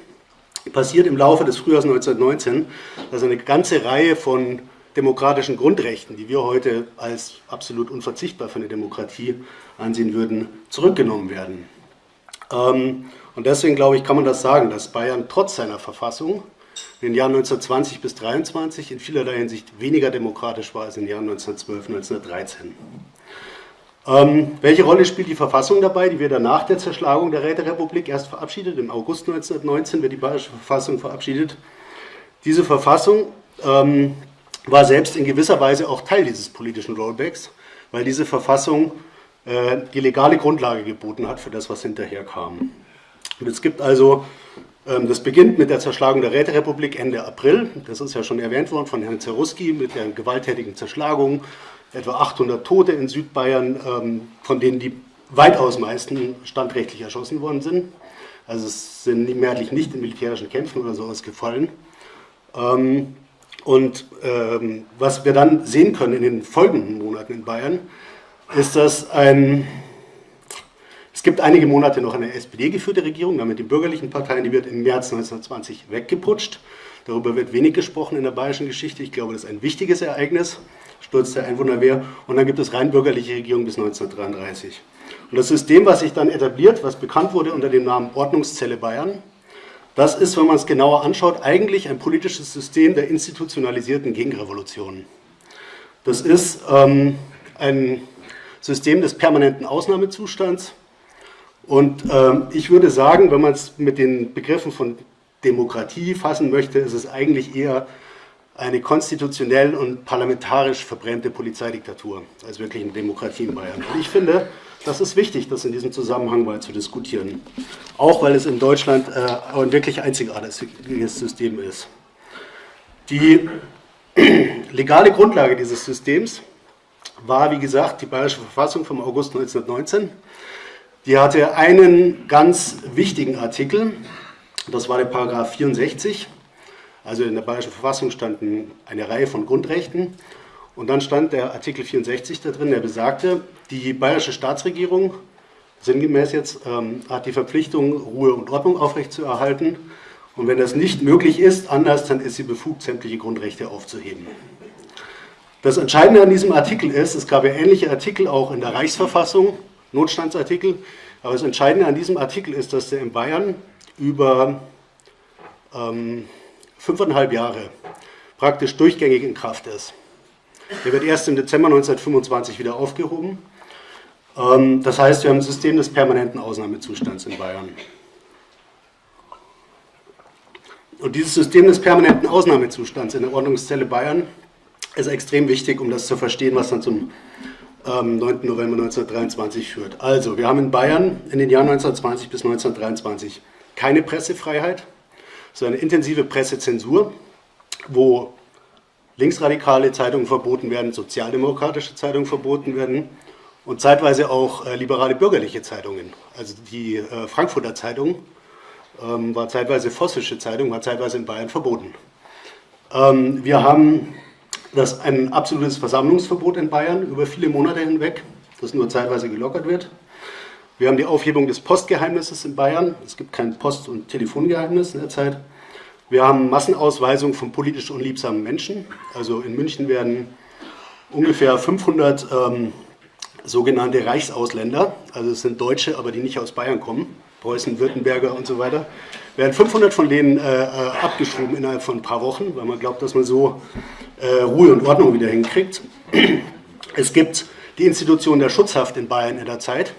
passiert im Laufe des Frühjahrs 1919, dass eine ganze Reihe von demokratischen Grundrechten, die wir heute als absolut unverzichtbar für eine Demokratie ansehen würden, zurückgenommen werden. Ähm, und deswegen glaube ich, kann man das sagen, dass Bayern trotz seiner Verfassung in den Jahren 1920 bis 1923 in vielerlei Hinsicht weniger demokratisch war als in den Jahren 1912, 1913. Ähm, welche Rolle spielt die Verfassung dabei, die wir dann nach der Zerschlagung der Räterepublik erst verabschiedet? Im August 1919 wird die Bayerische Verfassung verabschiedet. Diese Verfassung ähm, war selbst in gewisser Weise auch Teil dieses politischen Rollbacks, weil diese Verfassung äh, die legale Grundlage geboten hat für das, was hinterher kam. Und es gibt also, ähm, das beginnt mit der Zerschlagung der Räterepublik Ende April, das ist ja schon erwähnt worden von Herrn Zeruski, mit der gewalttätigen Zerschlagung etwa 800 Tote in Südbayern, ähm, von denen die weitaus meisten standrechtlich erschossen worden sind. Also es sind mehrheitlich nicht in militärischen Kämpfen oder sowas gefallen. Ähm, und ähm, was wir dann sehen können in den folgenden Monaten in Bayern, ist, dass ein, es gibt einige Monate noch eine SPD-geführte Regierung, damit die bürgerlichen Parteien, die wird im März 1920 weggeputscht. Darüber wird wenig gesprochen in der bayerischen Geschichte. Ich glaube, das ist ein wichtiges Ereignis. Sturz der Einwohnerwehr. Und dann gibt es rein bürgerliche Regierung bis 1933. Und das System, was sich dann etabliert, was bekannt wurde unter dem Namen Ordnungszelle Bayern, das ist, wenn man es genauer anschaut, eigentlich ein politisches System der institutionalisierten Gegenrevolution. Das ist ähm, ein System des permanenten Ausnahmezustands. Und ähm, ich würde sagen, wenn man es mit den Begriffen von Demokratie fassen möchte, ist es eigentlich eher eine konstitutionell und parlamentarisch verbrämte Polizeidiktatur als wirklich eine Demokratie in Bayern. Und ich finde, das ist wichtig, das in diesem Zusammenhang mal zu diskutieren. Auch weil es in Deutschland äh, ein wirklich einzigartiges System ist. Die legale Grundlage dieses Systems war, wie gesagt, die Bayerische Verfassung vom August 1919. Die hatte einen ganz wichtigen Artikel, das war der Paragraph 64. Also in der Bayerischen Verfassung standen eine Reihe von Grundrechten und dann stand der Artikel 64 da drin, der besagte, die bayerische Staatsregierung, sinngemäß jetzt, ähm, hat die Verpflichtung, Ruhe und Ordnung aufrechtzuerhalten. Und wenn das nicht möglich ist, anders, dann ist sie befugt, sämtliche Grundrechte aufzuheben. Das Entscheidende an diesem Artikel ist, es gab ja ähnliche Artikel auch in der Reichsverfassung, Notstandsartikel, aber das Entscheidende an diesem Artikel ist, dass der in Bayern über ähm, fünfeinhalb Jahre praktisch durchgängig in Kraft ist. Der wird erst im Dezember 1925 wieder aufgehoben. Ähm, das heißt, wir haben ein System des permanenten Ausnahmezustands in Bayern. Und dieses System des permanenten Ausnahmezustands in der Ordnungszelle Bayern ist extrem wichtig, um das zu verstehen, was dann zum ähm, 9. November 1923 führt. Also, wir haben in Bayern in den Jahren 1920 bis 1923 keine Pressefreiheit, sondern eine intensive Pressezensur, wo linksradikale Zeitungen verboten werden, sozialdemokratische Zeitungen verboten werden und zeitweise auch äh, liberale bürgerliche Zeitungen. Also die äh, Frankfurter Zeitung ähm, war zeitweise vossische Zeitung, war zeitweise in Bayern verboten. Ähm, wir haben das ein absolutes Versammlungsverbot in Bayern über viele Monate hinweg, das nur zeitweise gelockert wird. Wir haben die Aufhebung des Postgeheimnisses in Bayern. Es gibt kein Post- und Telefongeheimnis in der Zeit. Wir haben Massenausweisung von politisch unliebsamen Menschen. Also in München werden ungefähr 500 ähm, sogenannte Reichsausländer, also es sind Deutsche, aber die nicht aus Bayern kommen, Preußen, Württemberger und so weiter, werden 500 von denen äh, äh, abgeschoben innerhalb von ein paar Wochen, weil man glaubt, dass man so äh, Ruhe und Ordnung wieder hinkriegt. Es gibt die Institution der Schutzhaft in Bayern in der Zeit,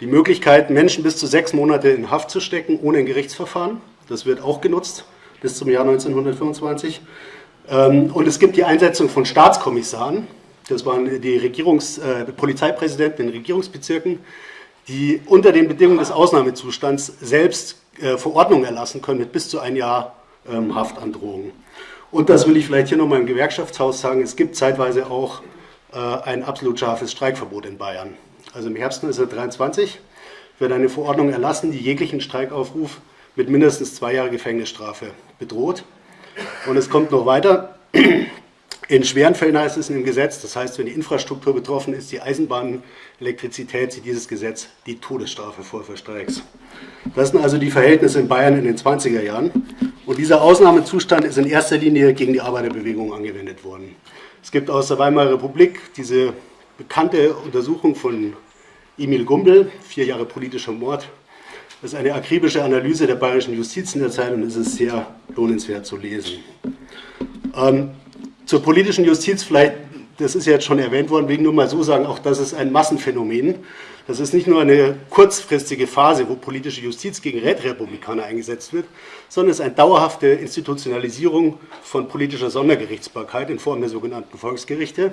die Möglichkeit, Menschen bis zu sechs Monate in Haft zu stecken, ohne ein Gerichtsverfahren. Das wird auch genutzt bis zum Jahr 1925. Ähm, und es gibt die Einsetzung von Staatskommissaren, das waren die Regierungs-, äh, Polizeipräsidenten in Regierungsbezirken, die unter den Bedingungen des Ausnahmezustands selbst äh, Verordnungen erlassen können mit bis zu ein Jahr ähm, Haftandrohung. Und das will ich vielleicht hier nochmal im Gewerkschaftshaus sagen, es gibt zeitweise auch äh, ein absolut scharfes Streikverbot in Bayern. Also im Herbst 1923 wird eine Verordnung erlassen, die jeglichen Streikaufruf mit mindestens zwei Jahren Gefängnisstrafe bedroht. Und es kommt noch weiter. In schweren Fällen heißt es dem Gesetz, das heißt, wenn die Infrastruktur betroffen ist, die Eisenbahn, Elektrizität, sieht dieses Gesetz die Todesstrafe vor für Streiks. Das sind also die Verhältnisse in Bayern in den 20er Jahren. Und dieser Ausnahmezustand ist in erster Linie gegen die Arbeiterbewegung angewendet worden. Es gibt aus der Weimarer Republik diese bekannte Untersuchung von Emil Gumbel, vier Jahre politischer Mord, das ist eine akribische Analyse der bayerischen Justiz in der Zeit und es ist sehr lohnenswert zu lesen. Ähm, zur politischen Justiz vielleicht, das ist ja jetzt schon erwähnt worden, wegen nur mal so sagen, auch das ist ein Massenphänomen. Das ist nicht nur eine kurzfristige Phase, wo politische Justiz gegen Rätrepublikaner eingesetzt wird, sondern es ist eine dauerhafte Institutionalisierung von politischer Sondergerichtsbarkeit in Form der sogenannten Volksgerichte.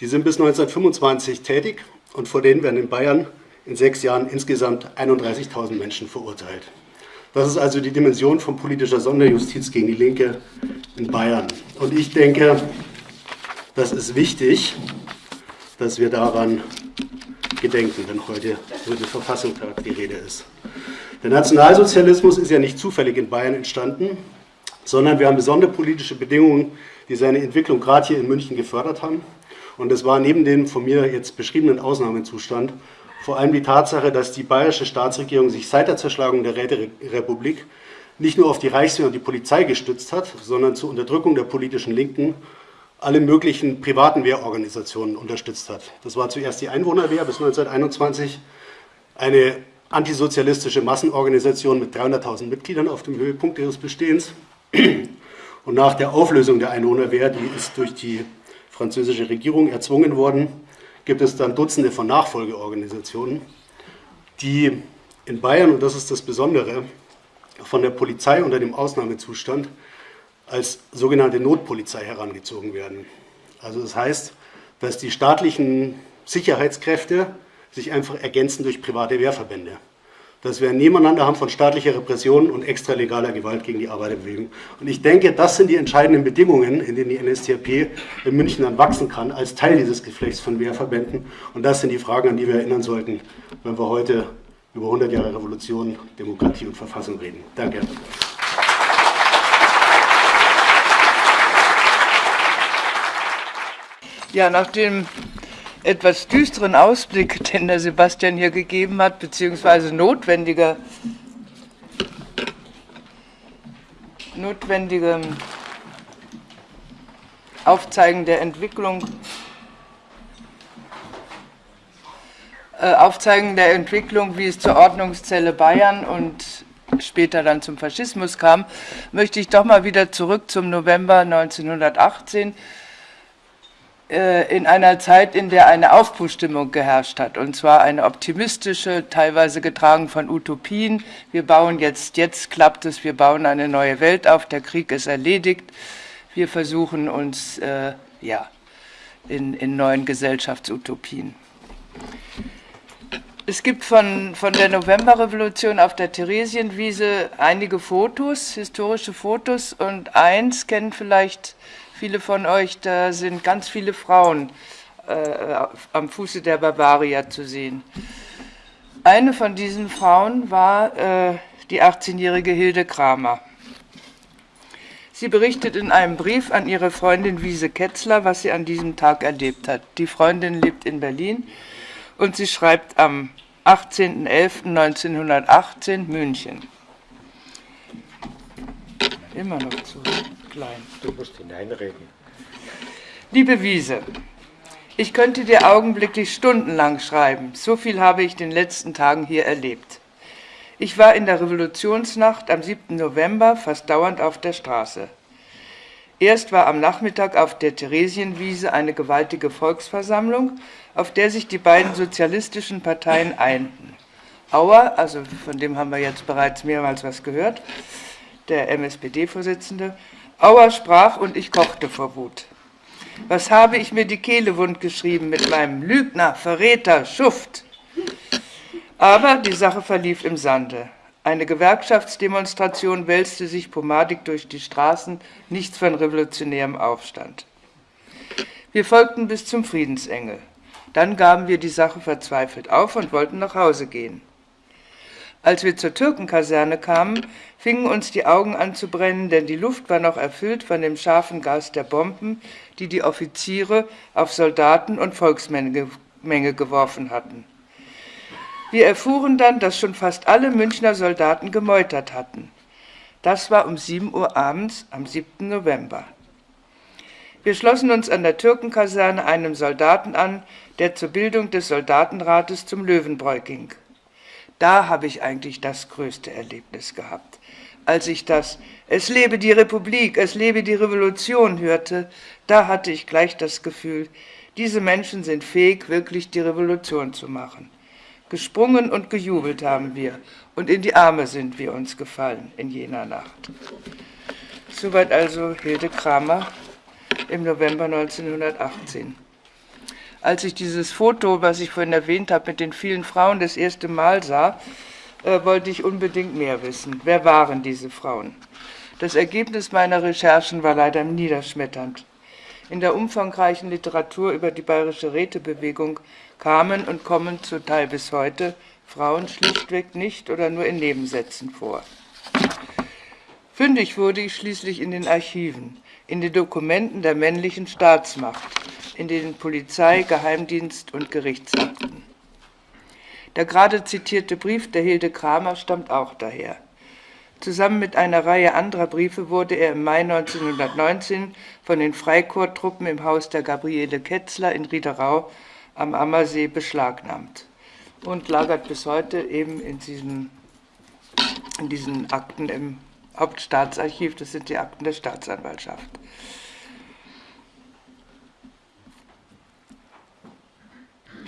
Die sind bis 1925 tätig und vor denen werden in Bayern in sechs Jahren insgesamt 31.000 Menschen verurteilt. Das ist also die Dimension von politischer Sonderjustiz gegen die Linke in Bayern. Und ich denke, das ist wichtig, dass wir daran gedenken, wenn heute über den Verfassungstag die Rede ist. Der Nationalsozialismus ist ja nicht zufällig in Bayern entstanden, sondern wir haben besondere politische Bedingungen, die seine Entwicklung gerade hier in München gefördert haben. Und es war neben dem von mir jetzt beschriebenen Ausnahmezustand vor allem die Tatsache, dass die bayerische Staatsregierung sich seit der Zerschlagung der Räterepublik nicht nur auf die Reichswehr und die Polizei gestützt hat, sondern zur Unterdrückung der politischen Linken alle möglichen privaten Wehrorganisationen unterstützt hat. Das war zuerst die Einwohnerwehr bis 1921, eine antisozialistische Massenorganisation mit 300.000 Mitgliedern auf dem Höhepunkt ihres Bestehens. Und nach der Auflösung der Einwohnerwehr, die ist durch die französische Regierung erzwungen worden, gibt es dann Dutzende von Nachfolgeorganisationen, die in Bayern, und das ist das Besondere, von der Polizei unter dem Ausnahmezustand als sogenannte Notpolizei herangezogen werden. Also das heißt, dass die staatlichen Sicherheitskräfte sich einfach ergänzen durch private Wehrverbände. Dass wir ein Nebeneinander haben von staatlicher Repression und extralegaler Gewalt gegen die Arbeiterbewegung. Und ich denke, das sind die entscheidenden Bedingungen, in denen die NSDAP in München dann wachsen kann, als Teil dieses Geflechts von Wehrverbänden. Und das sind die Fragen, an die wir erinnern sollten, wenn wir heute über 100 Jahre Revolution, Demokratie und Verfassung reden. Danke. Ja, nach dem etwas düsteren Ausblick, den der Sebastian hier gegeben hat, beziehungsweise notwendiger, notwendigem Aufzeigen der Entwicklung, äh, Aufzeigen der Entwicklung, wie es zur Ordnungszelle Bayern und später dann zum Faschismus kam, möchte ich doch mal wieder zurück zum November 1918 äh, in einer Zeit, in der eine Aufbruchstimmung geherrscht hat, und zwar eine optimistische, teilweise getragen von Utopien. Wir bauen jetzt, jetzt klappt es, wir bauen eine neue Welt auf, der Krieg ist erledigt. Wir versuchen uns äh, ja, in, in neuen Gesellschaftsutopien. Es gibt von, von der Novemberrevolution auf der Theresienwiese einige Fotos, historische Fotos, und eins kennen vielleicht viele von euch, da sind ganz viele Frauen äh, am Fuße der Bavaria zu sehen. Eine von diesen Frauen war äh, die 18-jährige Hilde Kramer. Sie berichtet in einem Brief an ihre Freundin Wiese Ketzler, was sie an diesem Tag erlebt hat. Die Freundin lebt in Berlin und sie schreibt am 18.11.1918 München. Immer noch zu klein. Du musst hineinreden. Liebe Wiese, ich könnte dir augenblicklich stundenlang schreiben. So viel habe ich den letzten Tagen hier erlebt. Ich war in der Revolutionsnacht am 7. November fast dauernd auf der Straße. Erst war am Nachmittag auf der Theresienwiese eine gewaltige Volksversammlung, auf der sich die beiden sozialistischen Parteien einten. Auer, also von dem haben wir jetzt bereits mehrmals was gehört, der MSPD-Vorsitzende, Auer sprach und ich kochte vor Wut. Was habe ich mir die Kehle wund geschrieben mit meinem Lügner, Verräter, Schuft? Aber die Sache verlief im Sande. Eine Gewerkschaftsdemonstration wälzte sich pomadig durch die Straßen, nichts von revolutionärem Aufstand. Wir folgten bis zum Friedensengel. Dann gaben wir die Sache verzweifelt auf und wollten nach Hause gehen. Als wir zur Türkenkaserne kamen, fingen uns die Augen an zu brennen, denn die Luft war noch erfüllt von dem scharfen Gas der Bomben, die die Offiziere auf Soldaten und Volksmenge geworfen hatten. Wir erfuhren dann, dass schon fast alle Münchner Soldaten gemeutert hatten. Das war um 7 Uhr abends am 7. November. Wir schlossen uns an der Türkenkaserne einem Soldaten an, der zur Bildung des Soldatenrates zum Löwenbräu ging. Da habe ich eigentlich das größte Erlebnis gehabt. Als ich das Es lebe die Republik, es lebe die Revolution hörte, da hatte ich gleich das Gefühl, diese Menschen sind fähig, wirklich die Revolution zu machen. Gesprungen und gejubelt haben wir, und in die Arme sind wir uns gefallen in jener Nacht. Soweit also Hilde Kramer im November 1918 als ich dieses Foto, was ich vorhin erwähnt habe, mit den vielen Frauen das erste Mal sah, äh, wollte ich unbedingt mehr wissen. Wer waren diese Frauen? Das Ergebnis meiner Recherchen war leider niederschmetternd. In der umfangreichen Literatur über die bayerische Rätebewegung kamen und kommen zum Teil bis heute Frauen schlichtweg nicht oder nur in Nebensätzen vor. Fündig wurde ich schließlich in den Archiven, in den Dokumenten der männlichen Staatsmacht, in den Polizei-, Geheimdienst- und Gerichtsakten. Der gerade zitierte Brief der Hilde Kramer stammt auch daher. Zusammen mit einer Reihe anderer Briefe wurde er im Mai 1919 von den Freikorpstruppen im Haus der Gabriele Ketzler in Riederau am Ammersee beschlagnahmt und lagert bis heute eben in, diesem, in diesen Akten im Hauptstaatsarchiv, das sind die Akten der Staatsanwaltschaft.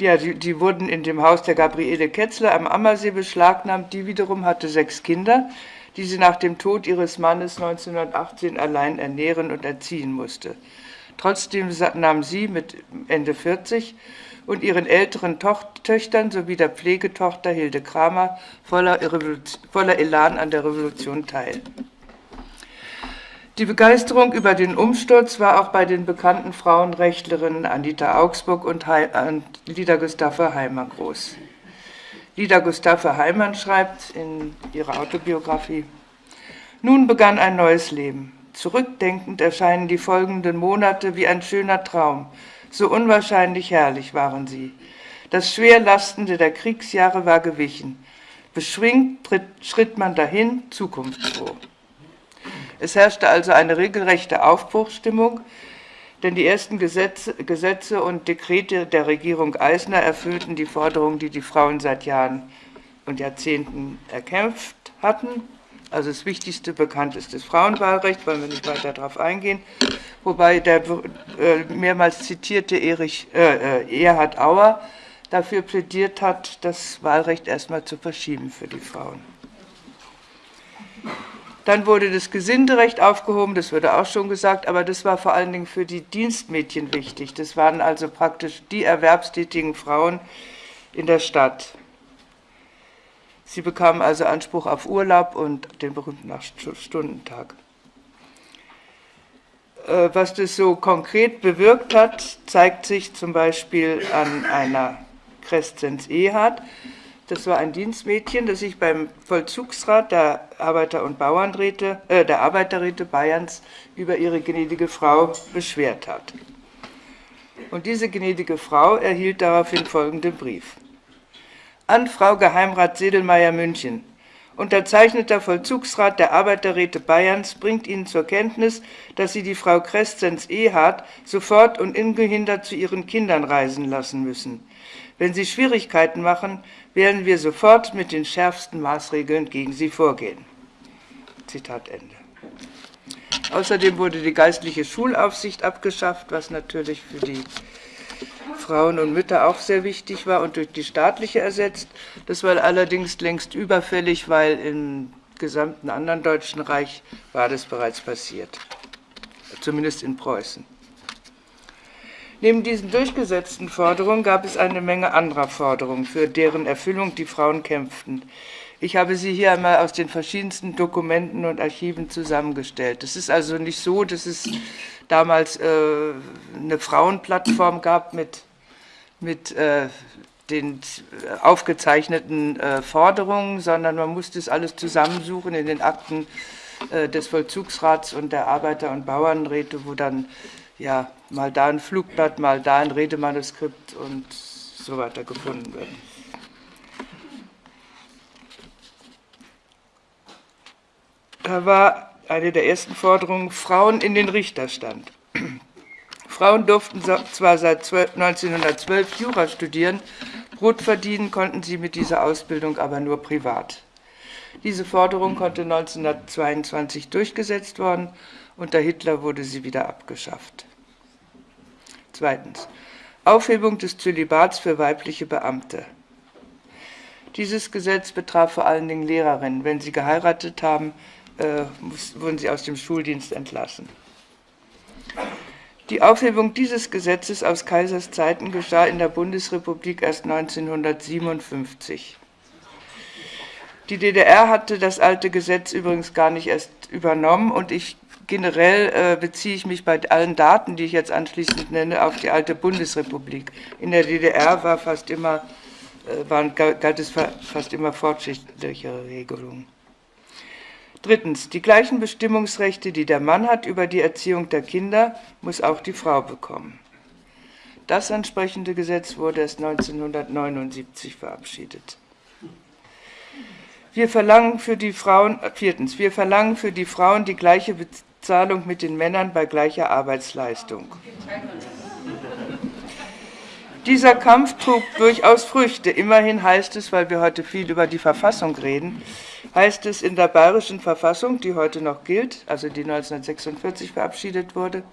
Ja, die, die, wurden in dem Haus der Gabriele Ketzler am Ammersee beschlagnahmt. Die wiederum hatte sechs Kinder, die sie nach dem Tod ihres Mannes 1918 allein ernähren und erziehen musste. Trotzdem nahm sie mit Ende 40 und ihren älteren Töchtern sowie der Pflegetochter Hilde Kramer voller, voller Elan an der Revolution teil. Die Begeisterung über den Umsturz war auch bei den bekannten Frauenrechtlerinnen Anita Augsburg und Lida Gustave Heimer groß. Lida Gustave Heimann schreibt in ihrer Autobiografie, nun begann ein neues Leben. Zurückdenkend erscheinen die folgenden Monate wie ein schöner Traum. So unwahrscheinlich herrlich waren sie. Das Schwerlastende der Kriegsjahre war gewichen. Beschwingt tritt, schritt man dahin, zukunftsfroh. Es herrschte also eine regelrechte Aufbruchsstimmung, denn die ersten Gesetze, Gesetze und Dekrete der Regierung Eisner erfüllten die Forderungen, die die Frauen seit Jahren und Jahrzehnten erkämpft hatten. Also das wichtigste bekannt ist das Frauenwahlrecht, wollen wir nicht weiter darauf eingehen. Wobei der äh, mehrmals zitierte Erich, äh, äh, Erhard Auer dafür plädiert hat, das Wahlrecht erstmal zu verschieben für die Frauen. Dann wurde das Gesinderecht aufgehoben, das wurde auch schon gesagt, aber das war vor allen Dingen für die Dienstmädchen wichtig. Das waren also praktisch die erwerbstätigen Frauen in der Stadt. Sie bekamen also Anspruch auf Urlaub und den berühmten Stundentag. Äh, was das so konkret bewirkt hat, zeigt sich zum Beispiel an einer Crescenz Ehard. Das war ein Dienstmädchen, das sich beim Vollzugsrat der Arbeiter- und Bauernräte, äh, der Arbeiterräte Bayerns über ihre gnädige Frau beschwert hat. Und diese gnädige Frau erhielt daraufhin folgenden Brief. An Frau Geheimrat Sedelmeier München. Unterzeichneter Vollzugsrat der Arbeiterräte Bayerns bringt Ihnen zur Kenntnis, dass Sie die Frau Crescenz Ehard sofort und ungehindert zu ihren Kindern reisen lassen müssen. Wenn Sie Schwierigkeiten machen, werden wir sofort mit den schärfsten Maßregeln gegen Sie vorgehen. Zitat Ende. Außerdem wurde die geistliche Schulaufsicht abgeschafft, was natürlich für die Frauen und Mütter auch sehr wichtig war und durch die staatliche ersetzt. Das war allerdings längst überfällig, weil im gesamten anderen Deutschen Reich war das bereits passiert, zumindest in Preußen. Neben diesen durchgesetzten Forderungen gab es eine Menge anderer Forderungen, für deren Erfüllung die Frauen kämpften. Ich habe sie hier einmal aus den verschiedensten Dokumenten und Archiven zusammengestellt. Es ist also nicht so, dass es damals äh, eine Frauenplattform gab mit, mit äh, den aufgezeichneten äh, Forderungen, sondern man musste es alles zusammensuchen in den Akten äh, des Vollzugsrats und der Arbeiter- und Bauernräte, wo dann ja, mal da ein Flugblatt, mal da ein Redemanuskript und so weiter gefunden wird. Da war eine der ersten Forderungen Frauen in den Richterstand. Frauen durften zwar seit 1912 Jura studieren, Brot verdienen konnten sie mit dieser Ausbildung aber nur privat. Diese Forderung konnte 1922 durchgesetzt worden, unter Hitler wurde sie wieder abgeschafft. Zweitens. Aufhebung des Zölibats für weibliche Beamte. Dieses Gesetz betraf vor allen Dingen Lehrerinnen. Wenn sie geheiratet haben, äh, wurden sie aus dem Schuldienst entlassen. Die Aufhebung dieses Gesetzes aus Kaisers Zeiten geschah in der Bundesrepublik erst 1957. Die DDR hatte das alte Gesetz übrigens gar nicht erst übernommen und ich generell äh, beziehe ich mich bei allen Daten, die ich jetzt anschließend nenne, auf die alte Bundesrepublik. In der DDR war fast immer, äh, waren, galt es fast immer fortschrittlichere Regelungen. Drittens, die gleichen Bestimmungsrechte, die der Mann hat über die Erziehung der Kinder, muss auch die Frau bekommen. Das entsprechende Gesetz wurde erst 1979 verabschiedet. Wir verlangen für die Frauen, viertens, wir verlangen für die Frauen die gleiche Zahlung mit den Männern bei gleicher Arbeitsleistung. Dieser Kampf trug durchaus Früchte. Immerhin heißt es, weil wir heute viel über die Verfassung reden, heißt es in der bayerischen Verfassung, die heute noch gilt, also die 1946 verabschiedet wurde,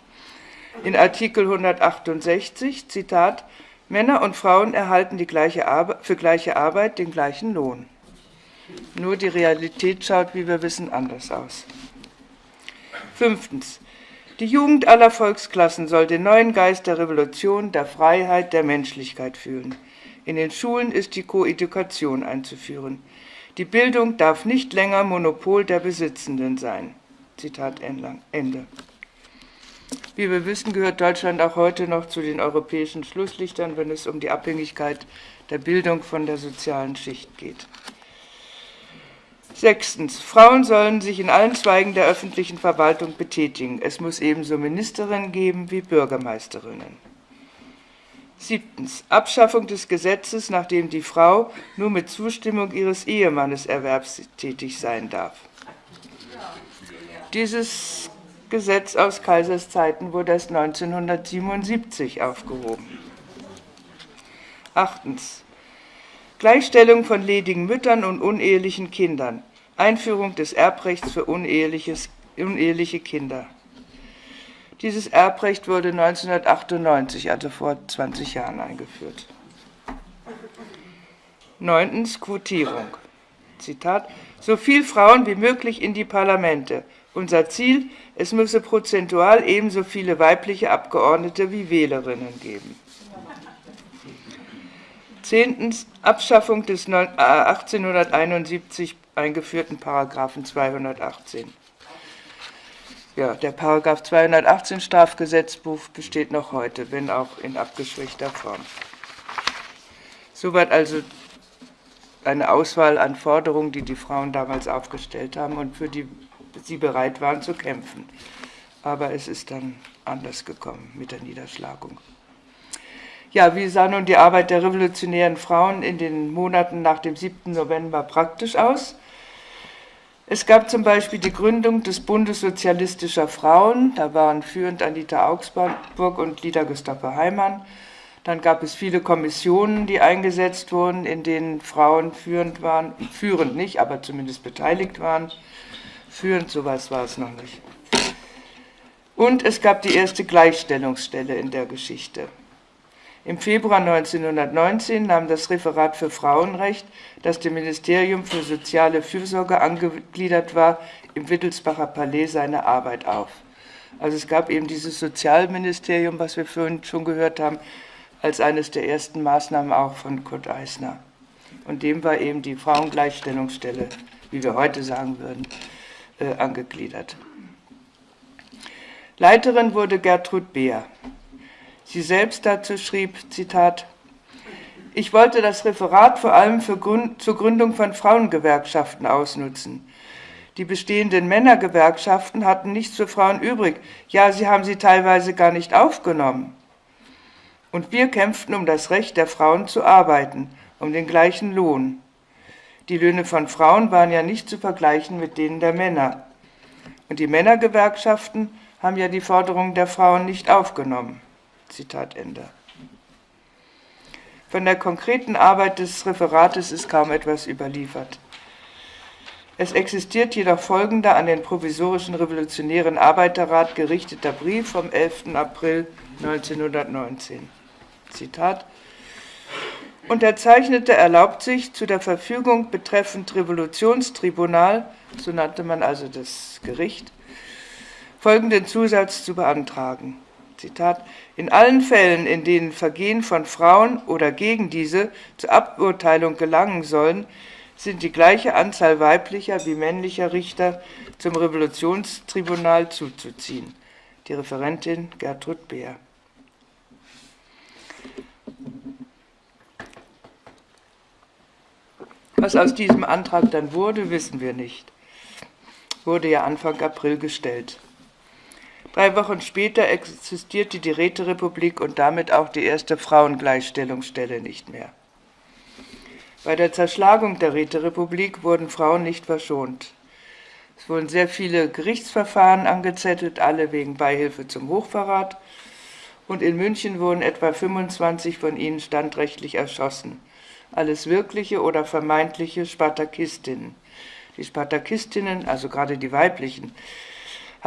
in Artikel 168, Zitat, Männer und Frauen erhalten gleiche für gleiche Arbeit den gleichen Lohn. Nur die Realität schaut, wie wir wissen, anders aus. Fünftens. Die Jugend aller Volksklassen soll den neuen Geist der Revolution, der Freiheit, der Menschlichkeit fühlen. In den Schulen ist die Koedukation einzuführen. Die Bildung darf nicht länger Monopol der Besitzenden sein. Zitat Ende. Wie wir wissen, gehört Deutschland auch heute noch zu den europäischen Schlusslichtern, wenn es um die Abhängigkeit der Bildung von der sozialen Schicht geht. Sechstens. Frauen sollen sich in allen Zweigen der öffentlichen Verwaltung betätigen. Es muss ebenso Ministerinnen geben wie Bürgermeisterinnen. Siebtens. Abschaffung des Gesetzes, nach dem die Frau nur mit Zustimmung ihres Ehemannes erwerbstätig sein darf. Dieses Gesetz aus Kaisers Zeiten wurde erst 1977 aufgehoben. Achtens. Gleichstellung von ledigen Müttern und unehelichen Kindern. Einführung des Erbrechts für uneheliche Kinder. Dieses Erbrecht wurde 1998, also vor 20 Jahren, eingeführt. Neuntens Quotierung. Zitat: So viel Frauen wie möglich in die Parlamente. Unser Ziel: Es müsse prozentual ebenso viele weibliche Abgeordnete wie Wählerinnen geben. Zehntens Abschaffung des 1871 äh, eingeführten Paragraphen 218. Ja, der Paragraph 218 Strafgesetzbuch besteht noch heute, wenn auch in abgeschwächter Form. Soweit also eine Auswahl an Forderungen, die die Frauen damals aufgestellt haben und für die sie bereit waren zu kämpfen. Aber es ist dann anders gekommen mit der Niederschlagung. Ja, wie sah nun die Arbeit der revolutionären Frauen in den Monaten nach dem 7. November praktisch aus? Es gab zum Beispiel die Gründung des Bundes sozialistischer Frauen, da waren führend Anita Augsburg und Lida Gustave Heimann. Dann gab es viele Kommissionen, die eingesetzt wurden, in denen Frauen führend waren, führend nicht, aber zumindest beteiligt waren. Führend, sowas war es noch nicht. Und es gab die erste Gleichstellungsstelle in der Geschichte. Im Februar 1919 nahm das Referat für Frauenrecht, das dem Ministerium für soziale Fürsorge angegliedert war, im Wittelsbacher Palais seine Arbeit auf. Also es gab eben dieses Sozialministerium, was wir vorhin schon gehört haben, als eines der ersten Maßnahmen auch von Kurt Eisner. Und dem war eben die Frauengleichstellungsstelle, wie wir heute sagen würden, äh, angegliedert. Leiterin wurde Gertrud Beer. Sie selbst dazu schrieb, Zitat, ich wollte das Referat vor allem Grund, zur Gründung von Frauengewerkschaften ausnutzen. Die bestehenden Männergewerkschaften hatten nichts für Frauen übrig. Ja, sie haben sie teilweise gar nicht aufgenommen. Und wir kämpften um das Recht der Frauen zu arbeiten, um den gleichen Lohn. Die Löhne von Frauen waren ja nicht zu vergleichen mit denen der Männer. Und die Männergewerkschaften haben ja die Forderungen der Frauen nicht aufgenommen. Zitat Ende. Von der konkreten Arbeit des Referates ist kaum etwas überliefert. Es existiert jedoch folgender an den provisorischen Revolutionären Arbeiterrat gerichteter Brief vom 11. April 1919. Zitat Unterzeichnete erlaubt sich zu der Verfügung betreffend Revolutionstribunal, so nannte man also das Gericht, folgenden Zusatz zu beantragen. Zitat, in allen Fällen, in denen Vergehen von Frauen oder gegen diese zur Aburteilung gelangen sollen, sind die gleiche Anzahl weiblicher wie männlicher Richter zum Revolutionstribunal zuzuziehen. Die Referentin Gertrud Beer. Was aus diesem Antrag dann wurde, wissen wir nicht. Wurde ja Anfang April gestellt. Drei Wochen später existierte die Räterepublik und damit auch die erste Frauengleichstellungsstelle nicht mehr. Bei der Zerschlagung der Räterepublik wurden Frauen nicht verschont. Es wurden sehr viele Gerichtsverfahren angezettelt, alle wegen Beihilfe zum Hochverrat. Und in München wurden etwa 25 von ihnen standrechtlich erschossen. Alles wirkliche oder vermeintliche Spartakistinnen. Die Spartakistinnen, also gerade die weiblichen,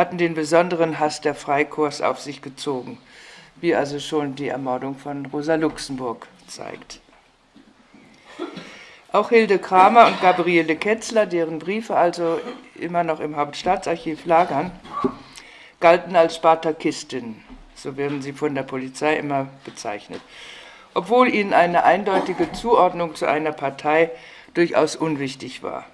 hatten den besonderen Hass der Freikorps auf sich gezogen. wie also schon die Ermordung von Rosa Luxemburg zeigt. Auch Hilde Kramer und Gabriele Ketzler, deren Briefe also immer noch im Hauptstaatsarchiv lagern, galten als Spartakistinnen, so werden sie von der Polizei immer bezeichnet, obwohl ihnen eine eindeutige Zuordnung zu einer Partei durchaus unwichtig war.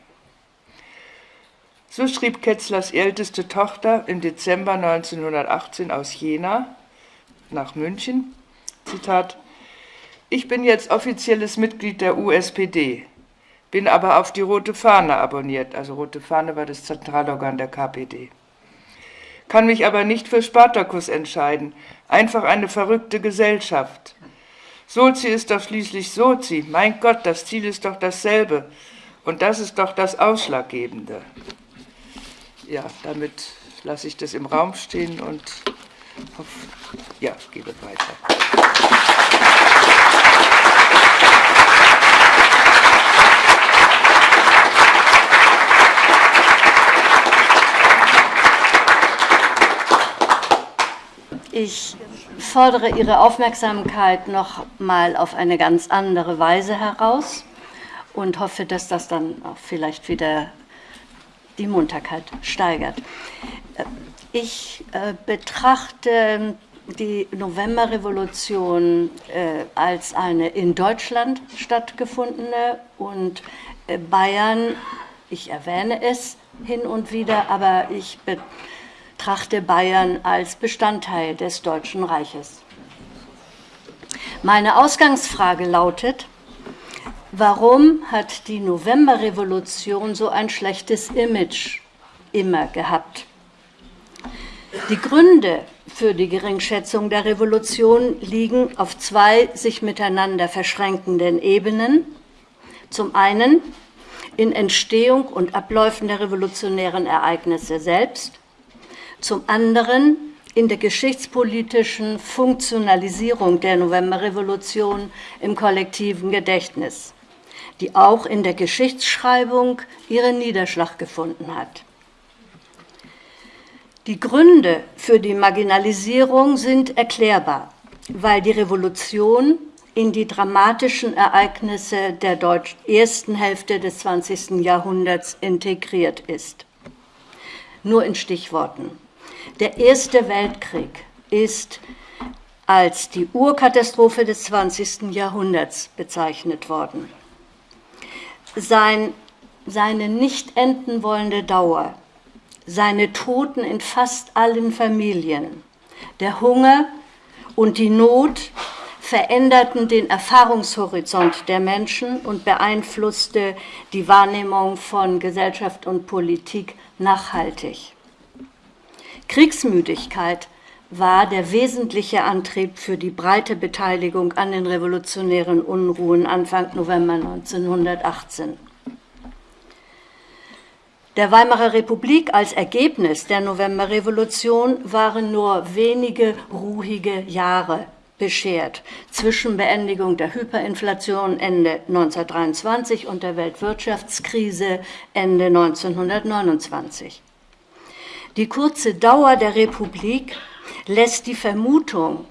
So schrieb Ketzlers älteste Tochter im Dezember 1918 aus Jena nach München, Zitat, ich bin jetzt offizielles Mitglied der USPD, bin aber auf die Rote Fahne abonniert. Also Rote Fahne war das Zentralorgan der KPD. Kann mich aber nicht für Spartakus entscheiden. Einfach eine verrückte Gesellschaft. Sozi ist doch schließlich Sozi. Mein Gott, das Ziel ist doch dasselbe. Und das ist doch das Ausschlaggebende. Ja, damit lasse ich das im Raum stehen und hoffe, ja, gebe weiter. Ich fordere Ihre Aufmerksamkeit noch mal auf eine ganz andere Weise heraus und hoffe, dass das dann auch vielleicht wieder die Munterkeit steigert. Ich äh, betrachte die Novemberrevolution äh, als eine in Deutschland stattgefundene und äh, Bayern, ich erwähne es hin und wieder, aber ich betrachte Bayern als Bestandteil des Deutschen Reiches. Meine Ausgangsfrage lautet, warum hat die Novemberrevolution so ein schlechtes Image immer gehabt? Die Gründe für die Geringschätzung der Revolution liegen auf zwei sich miteinander verschränkenden Ebenen. Zum einen in Entstehung und Abläufen der revolutionären Ereignisse selbst zum anderen in der geschichtspolitischen Funktionalisierung der Novemberrevolution im kollektiven Gedächtnis, die auch in der Geschichtsschreibung ihren Niederschlag gefunden hat. Die Gründe für die Marginalisierung sind erklärbar, weil die Revolution in die dramatischen Ereignisse der ersten Hälfte des 20. Jahrhunderts integriert ist. Nur in Stichworten. Der Erste Weltkrieg ist als die Urkatastrophe des 20. Jahrhunderts bezeichnet worden. Sein, seine nicht enden wollende Dauer, seine Toten in fast allen Familien, der Hunger und die Not veränderten den Erfahrungshorizont der Menschen und beeinflusste die Wahrnehmung von Gesellschaft und Politik nachhaltig. Kriegsmüdigkeit war der wesentliche Antrieb für die breite Beteiligung an den revolutionären Unruhen Anfang November 1918. Der Weimarer Republik als Ergebnis der Novemberrevolution waren nur wenige ruhige Jahre beschert zwischen Beendigung der Hyperinflation Ende 1923 und der Weltwirtschaftskrise Ende 1929. Die kurze Dauer der Republik lässt die Vermutung,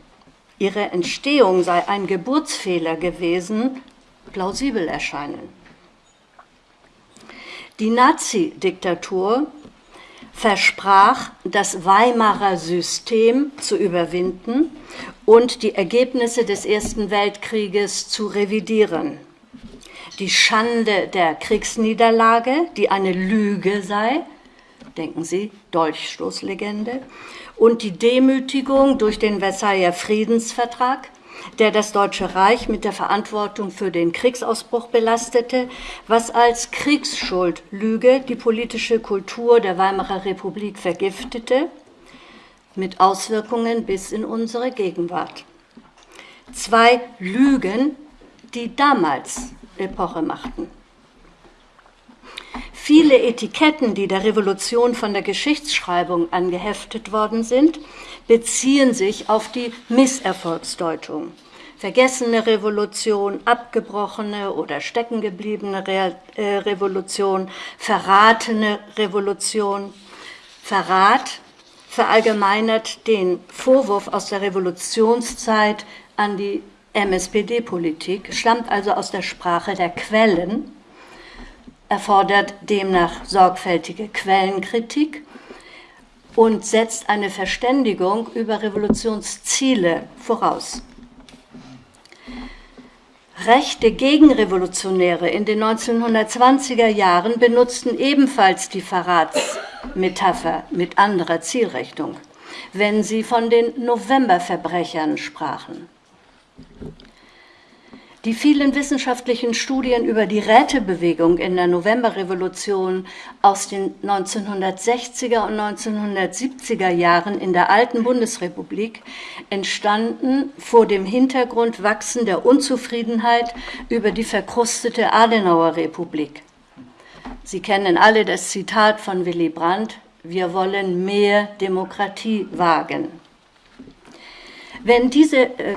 ihre Entstehung sei ein Geburtsfehler gewesen, plausibel erscheinen. Die Nazi-Diktatur versprach, das Weimarer System zu überwinden und die Ergebnisse des Ersten Weltkrieges zu revidieren. Die Schande der Kriegsniederlage, die eine Lüge sei, denken Sie, Dolchstoßlegende, und die Demütigung durch den Versailler Friedensvertrag, der das Deutsche Reich mit der Verantwortung für den Kriegsausbruch belastete, was als Kriegsschuldlüge die politische Kultur der Weimarer Republik vergiftete, mit Auswirkungen bis in unsere Gegenwart. Zwei Lügen, die damals Epoche machten. Viele Etiketten, die der Revolution von der Geschichtsschreibung angeheftet worden sind, beziehen sich auf die Misserfolgsdeutung. Vergessene Revolution, abgebrochene oder steckengebliebene Re äh, Revolution, verratene Revolution. Verrat verallgemeinert den Vorwurf aus der Revolutionszeit an die MSPD-Politik, stammt also aus der Sprache der Quellen, erfordert demnach sorgfältige Quellenkritik und setzt eine Verständigung über Revolutionsziele voraus. Rechte Gegenrevolutionäre in den 1920er Jahren benutzten ebenfalls die Verratsmetapher mit anderer Zielrichtung, wenn sie von den Novemberverbrechern sprachen. Die vielen wissenschaftlichen Studien über die Rätebewegung in der Novemberrevolution aus den 1960er und 1970er Jahren in der alten Bundesrepublik entstanden vor dem Hintergrund wachsender Unzufriedenheit über die verkrustete Adenauer Republik. Sie kennen alle das Zitat von Willy Brandt, wir wollen mehr Demokratie wagen. Wenn diese äh,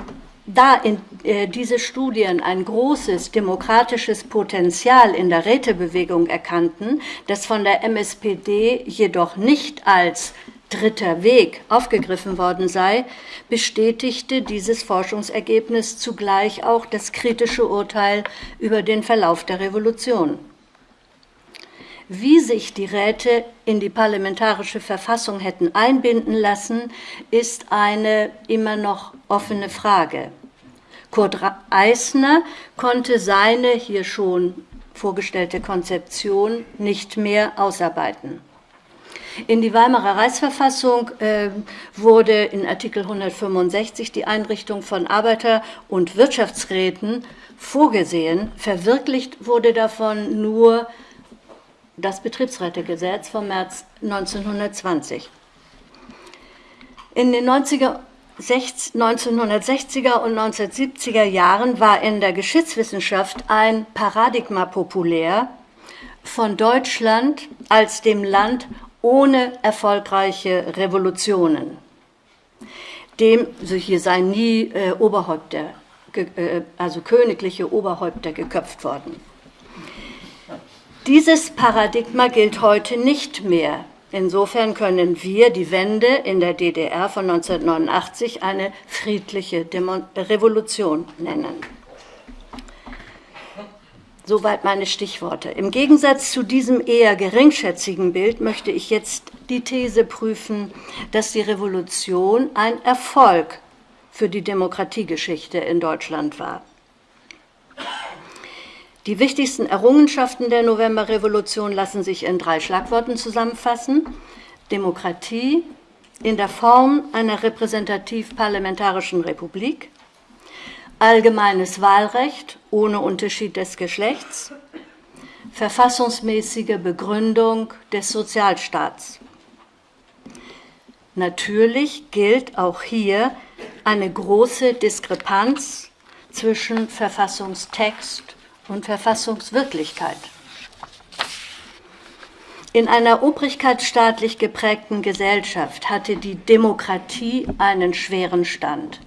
da in, äh, diese Studien ein großes demokratisches Potenzial in der Rätebewegung erkannten, das von der MSPD jedoch nicht als dritter Weg aufgegriffen worden sei, bestätigte dieses Forschungsergebnis zugleich auch das kritische Urteil über den Verlauf der Revolution. Wie sich die Räte in die parlamentarische Verfassung hätten einbinden lassen, ist eine immer noch offene Frage. Kurt Eisner konnte seine hier schon vorgestellte Konzeption nicht mehr ausarbeiten. In die Weimarer Reichsverfassung äh, wurde in Artikel 165 die Einrichtung von Arbeiter- und Wirtschaftsräten vorgesehen. Verwirklicht wurde davon nur das Betriebsrätegesetz vom März 1920. In den 90er 1960er und 1970er Jahren war in der Geschichtswissenschaft ein Paradigma populär von Deutschland als dem Land ohne erfolgreiche Revolutionen. Dem, also hier seien nie äh, Oberhäupter, äh, also königliche Oberhäupter geköpft worden. Dieses Paradigma gilt heute nicht mehr Insofern können wir die Wende in der DDR von 1989 eine friedliche Demo Revolution nennen. Soweit meine Stichworte. Im Gegensatz zu diesem eher geringschätzigen Bild möchte ich jetzt die These prüfen, dass die Revolution ein Erfolg für die Demokratiegeschichte in Deutschland war. Die wichtigsten Errungenschaften der Novemberrevolution lassen sich in drei Schlagworten zusammenfassen. Demokratie in der Form einer repräsentativ-parlamentarischen Republik, allgemeines Wahlrecht ohne Unterschied des Geschlechts, verfassungsmäßige Begründung des Sozialstaats. Natürlich gilt auch hier eine große Diskrepanz zwischen Verfassungstext und Verfassungswirklichkeit. In einer obrigkeitsstaatlich geprägten Gesellschaft hatte die Demokratie einen schweren Stand.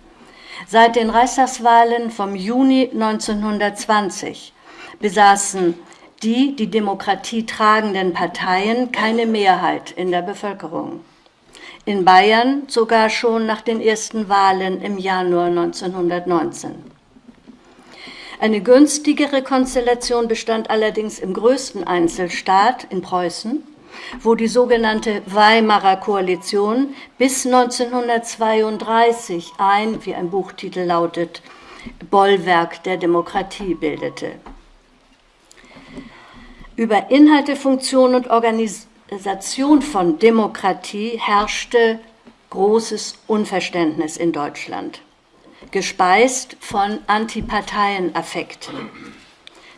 Seit den Reichstagswahlen vom Juni 1920 besaßen die die Demokratie tragenden Parteien keine Mehrheit in der Bevölkerung. In Bayern sogar schon nach den ersten Wahlen im Januar 1919. Eine günstigere Konstellation bestand allerdings im größten Einzelstaat in Preußen, wo die sogenannte Weimarer Koalition bis 1932 ein, wie ein Buchtitel lautet, Bollwerk der Demokratie bildete. Über Inhalte, Funktion und Organisation von Demokratie herrschte großes Unverständnis in Deutschland gespeist von Antiparteienaffekten.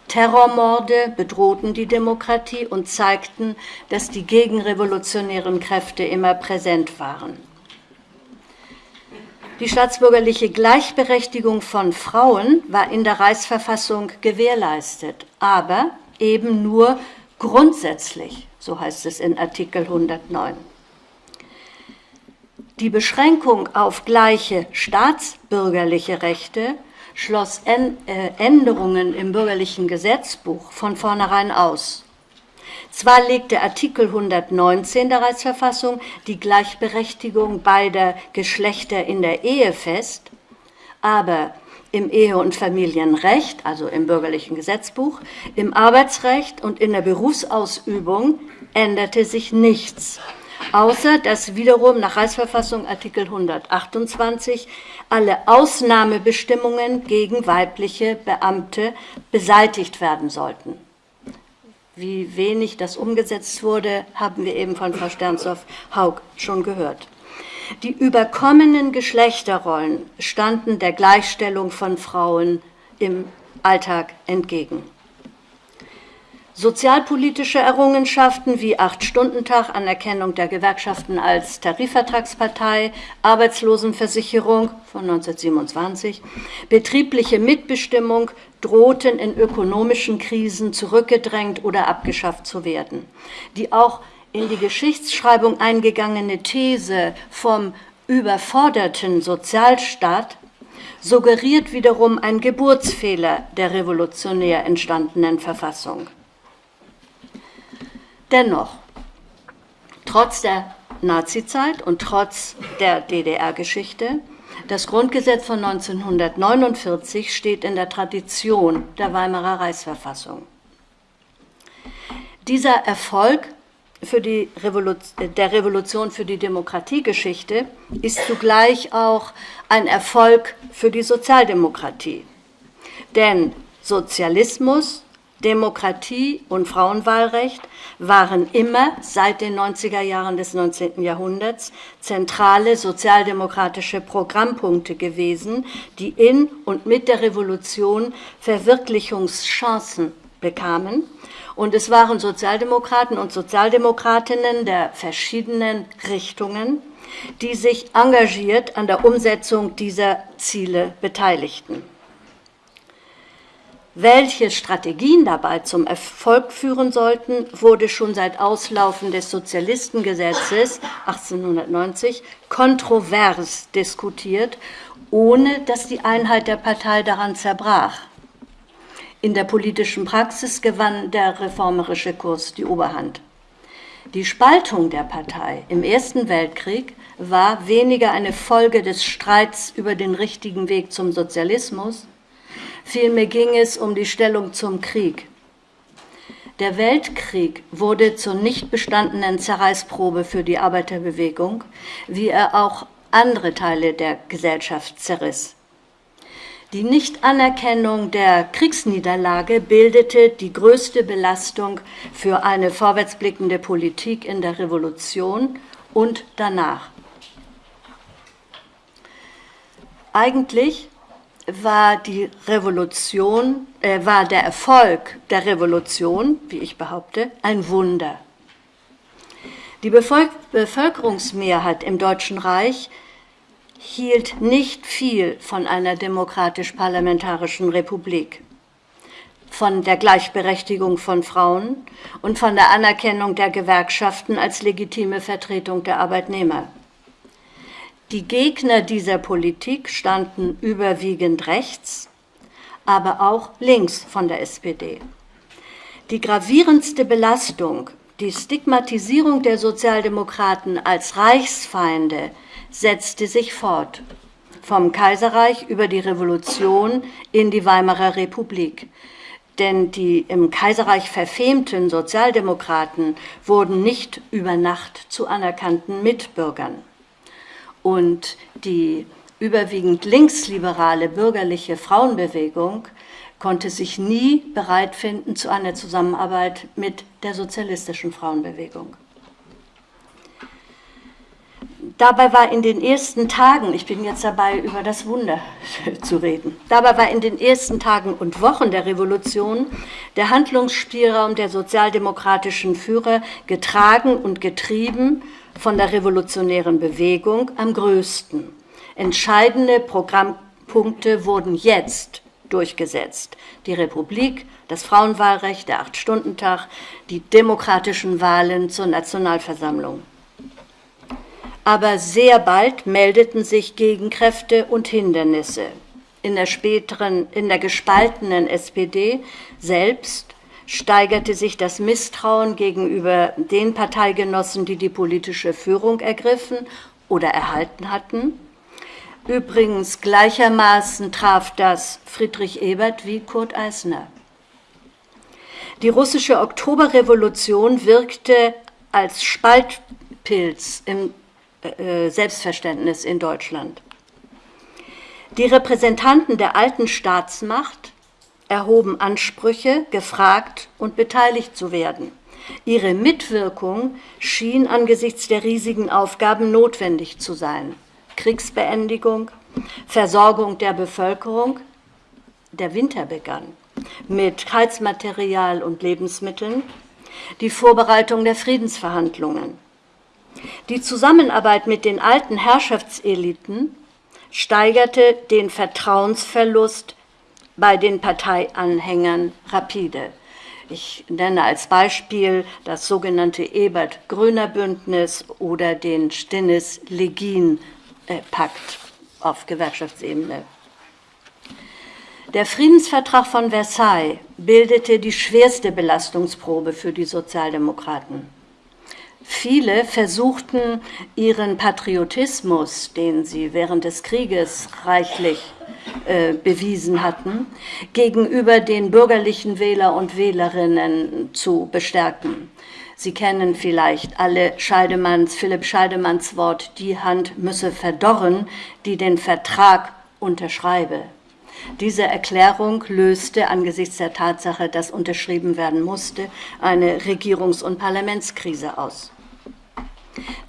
Terrormorde bedrohten die Demokratie und zeigten, dass die gegenrevolutionären Kräfte immer präsent waren. Die staatsbürgerliche Gleichberechtigung von Frauen war in der Reichsverfassung gewährleistet, aber eben nur grundsätzlich, so heißt es in Artikel 109. Die Beschränkung auf gleiche staatsbürgerliche Rechte schloss äh, Änderungen im bürgerlichen Gesetzbuch von vornherein aus. Zwar legte Artikel 119 der Reichsverfassung die Gleichberechtigung beider Geschlechter in der Ehe fest, aber im Ehe- und Familienrecht, also im bürgerlichen Gesetzbuch, im Arbeitsrecht und in der Berufsausübung änderte sich nichts, außer dass wiederum nach Reichsverfassung Artikel 128 alle Ausnahmebestimmungen gegen weibliche Beamte beseitigt werden sollten. Wie wenig das umgesetzt wurde, haben wir eben von Frau Sternsdorf-Haug schon gehört. Die überkommenen Geschlechterrollen standen der Gleichstellung von Frauen im Alltag entgegen. Sozialpolitische Errungenschaften wie Acht-Stunden-Tag, Anerkennung der Gewerkschaften als Tarifvertragspartei, Arbeitslosenversicherung von 1927, betriebliche Mitbestimmung drohten in ökonomischen Krisen zurückgedrängt oder abgeschafft zu werden. Die auch in die Geschichtsschreibung eingegangene These vom überforderten Sozialstaat suggeriert wiederum ein Geburtsfehler der revolutionär entstandenen Verfassung. Dennoch, trotz der Nazizeit und trotz der DDR-Geschichte, das Grundgesetz von 1949 steht in der Tradition der Weimarer Reichsverfassung. Dieser Erfolg Revolution, der Revolution für die Demokratiegeschichte ist zugleich auch ein Erfolg für die Sozialdemokratie. Denn Sozialismus, Demokratie und Frauenwahlrecht waren immer seit den 90er Jahren des 19. Jahrhunderts zentrale sozialdemokratische Programmpunkte gewesen, die in und mit der Revolution Verwirklichungschancen bekamen und es waren Sozialdemokraten und Sozialdemokratinnen der verschiedenen Richtungen, die sich engagiert an der Umsetzung dieser Ziele beteiligten. Welche Strategien dabei zum Erfolg führen sollten, wurde schon seit Auslaufen des Sozialistengesetzes 1890 kontrovers diskutiert, ohne dass die Einheit der Partei daran zerbrach. In der politischen Praxis gewann der reformerische Kurs die Oberhand. Die Spaltung der Partei im Ersten Weltkrieg war weniger eine Folge des Streits über den richtigen Weg zum Sozialismus, vielmehr ging es um die Stellung zum Krieg. Der Weltkrieg wurde zur nicht bestandenen Zerreißprobe für die Arbeiterbewegung, wie er auch andere Teile der Gesellschaft zerriss. Die Nichtanerkennung der Kriegsniederlage bildete die größte Belastung für eine vorwärtsblickende Politik in der Revolution und danach. Eigentlich war die Revolution, äh, war der Erfolg der Revolution, wie ich behaupte, ein Wunder. Die Bevölkerungsmehrheit im Deutschen Reich hielt nicht viel von einer demokratisch-parlamentarischen Republik, von der Gleichberechtigung von Frauen und von der Anerkennung der Gewerkschaften als legitime Vertretung der Arbeitnehmer. Die Gegner dieser Politik standen überwiegend rechts, aber auch links von der SPD. Die gravierendste Belastung, die Stigmatisierung der Sozialdemokraten als Reichsfeinde setzte sich fort. Vom Kaiserreich über die Revolution in die Weimarer Republik. Denn die im Kaiserreich verfemten Sozialdemokraten wurden nicht über Nacht zu anerkannten Mitbürgern. Und die überwiegend linksliberale bürgerliche Frauenbewegung konnte sich nie bereit finden zu einer Zusammenarbeit mit der sozialistischen Frauenbewegung. Dabei war in den ersten Tagen, ich bin jetzt dabei, über das Wunder zu reden, dabei war in den ersten Tagen und Wochen der Revolution der Handlungsspielraum der sozialdemokratischen Führer getragen und getrieben von der revolutionären Bewegung am größten. Entscheidende Programmpunkte wurden jetzt durchgesetzt. Die Republik, das Frauenwahlrecht, der Acht-Stunden-Tag, die demokratischen Wahlen zur Nationalversammlung aber sehr bald meldeten sich Gegenkräfte und Hindernisse. In der späteren, in der gespaltenen SPD selbst steigerte sich das Misstrauen gegenüber den Parteigenossen, die die politische Führung ergriffen oder erhalten hatten. Übrigens gleichermaßen traf das Friedrich Ebert wie Kurt Eisner. Die russische Oktoberrevolution wirkte als Spaltpilz im äh, Selbstverständnis in Deutschland. Die Repräsentanten der alten Staatsmacht erhoben Ansprüche, gefragt und beteiligt zu werden. Ihre Mitwirkung schien angesichts der riesigen Aufgaben notwendig zu sein. Kriegsbeendigung, Versorgung der Bevölkerung. Der Winter begann mit Heizmaterial und Lebensmitteln, die Vorbereitung der Friedensverhandlungen. Die Zusammenarbeit mit den alten Herrschaftseliten steigerte den Vertrauensverlust bei den Parteianhängern rapide. Ich nenne als Beispiel das sogenannte Ebert-Gröner-Bündnis oder den Stinnes-Legin-Pakt auf Gewerkschaftsebene. Der Friedensvertrag von Versailles bildete die schwerste Belastungsprobe für die Sozialdemokraten. Viele versuchten ihren Patriotismus, den sie während des Krieges reichlich äh, bewiesen hatten, gegenüber den bürgerlichen Wähler und Wählerinnen zu bestärken. Sie kennen vielleicht alle Scheidemanns, Philipp Scheidemanns Wort, die Hand müsse verdorren, die den Vertrag unterschreibe. Diese Erklärung löste angesichts der Tatsache, dass unterschrieben werden musste, eine Regierungs- und Parlamentskrise aus.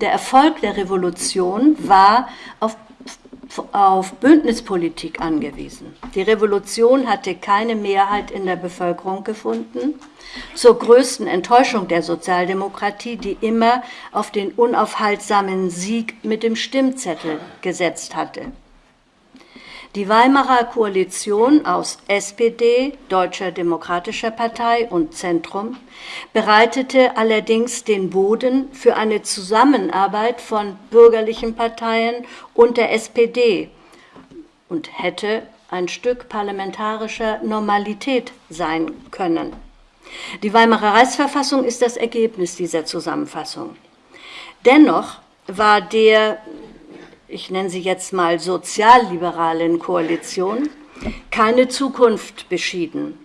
Der Erfolg der Revolution war auf, auf Bündnispolitik angewiesen. Die Revolution hatte keine Mehrheit in der Bevölkerung gefunden, zur größten Enttäuschung der Sozialdemokratie, die immer auf den unaufhaltsamen Sieg mit dem Stimmzettel gesetzt hatte. Die Weimarer Koalition aus SPD, Deutscher Demokratischer Partei und Zentrum bereitete allerdings den Boden für eine Zusammenarbeit von bürgerlichen Parteien und der SPD und hätte ein Stück parlamentarischer Normalität sein können. Die Weimarer Reichsverfassung ist das Ergebnis dieser Zusammenfassung. Dennoch war der ich nenne sie jetzt mal sozialliberalen Koalition, keine Zukunft beschieden.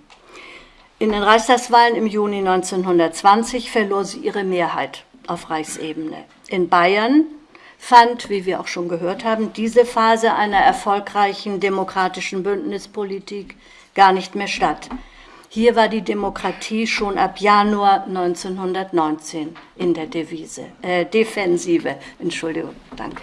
In den Reichstagswahlen im Juni 1920 verlor sie ihre Mehrheit auf Reichsebene. In Bayern fand, wie wir auch schon gehört haben, diese Phase einer erfolgreichen demokratischen Bündnispolitik gar nicht mehr statt. Hier war die Demokratie schon ab Januar 1919 in der Devise, äh, Defensive. Entschuldigung, danke.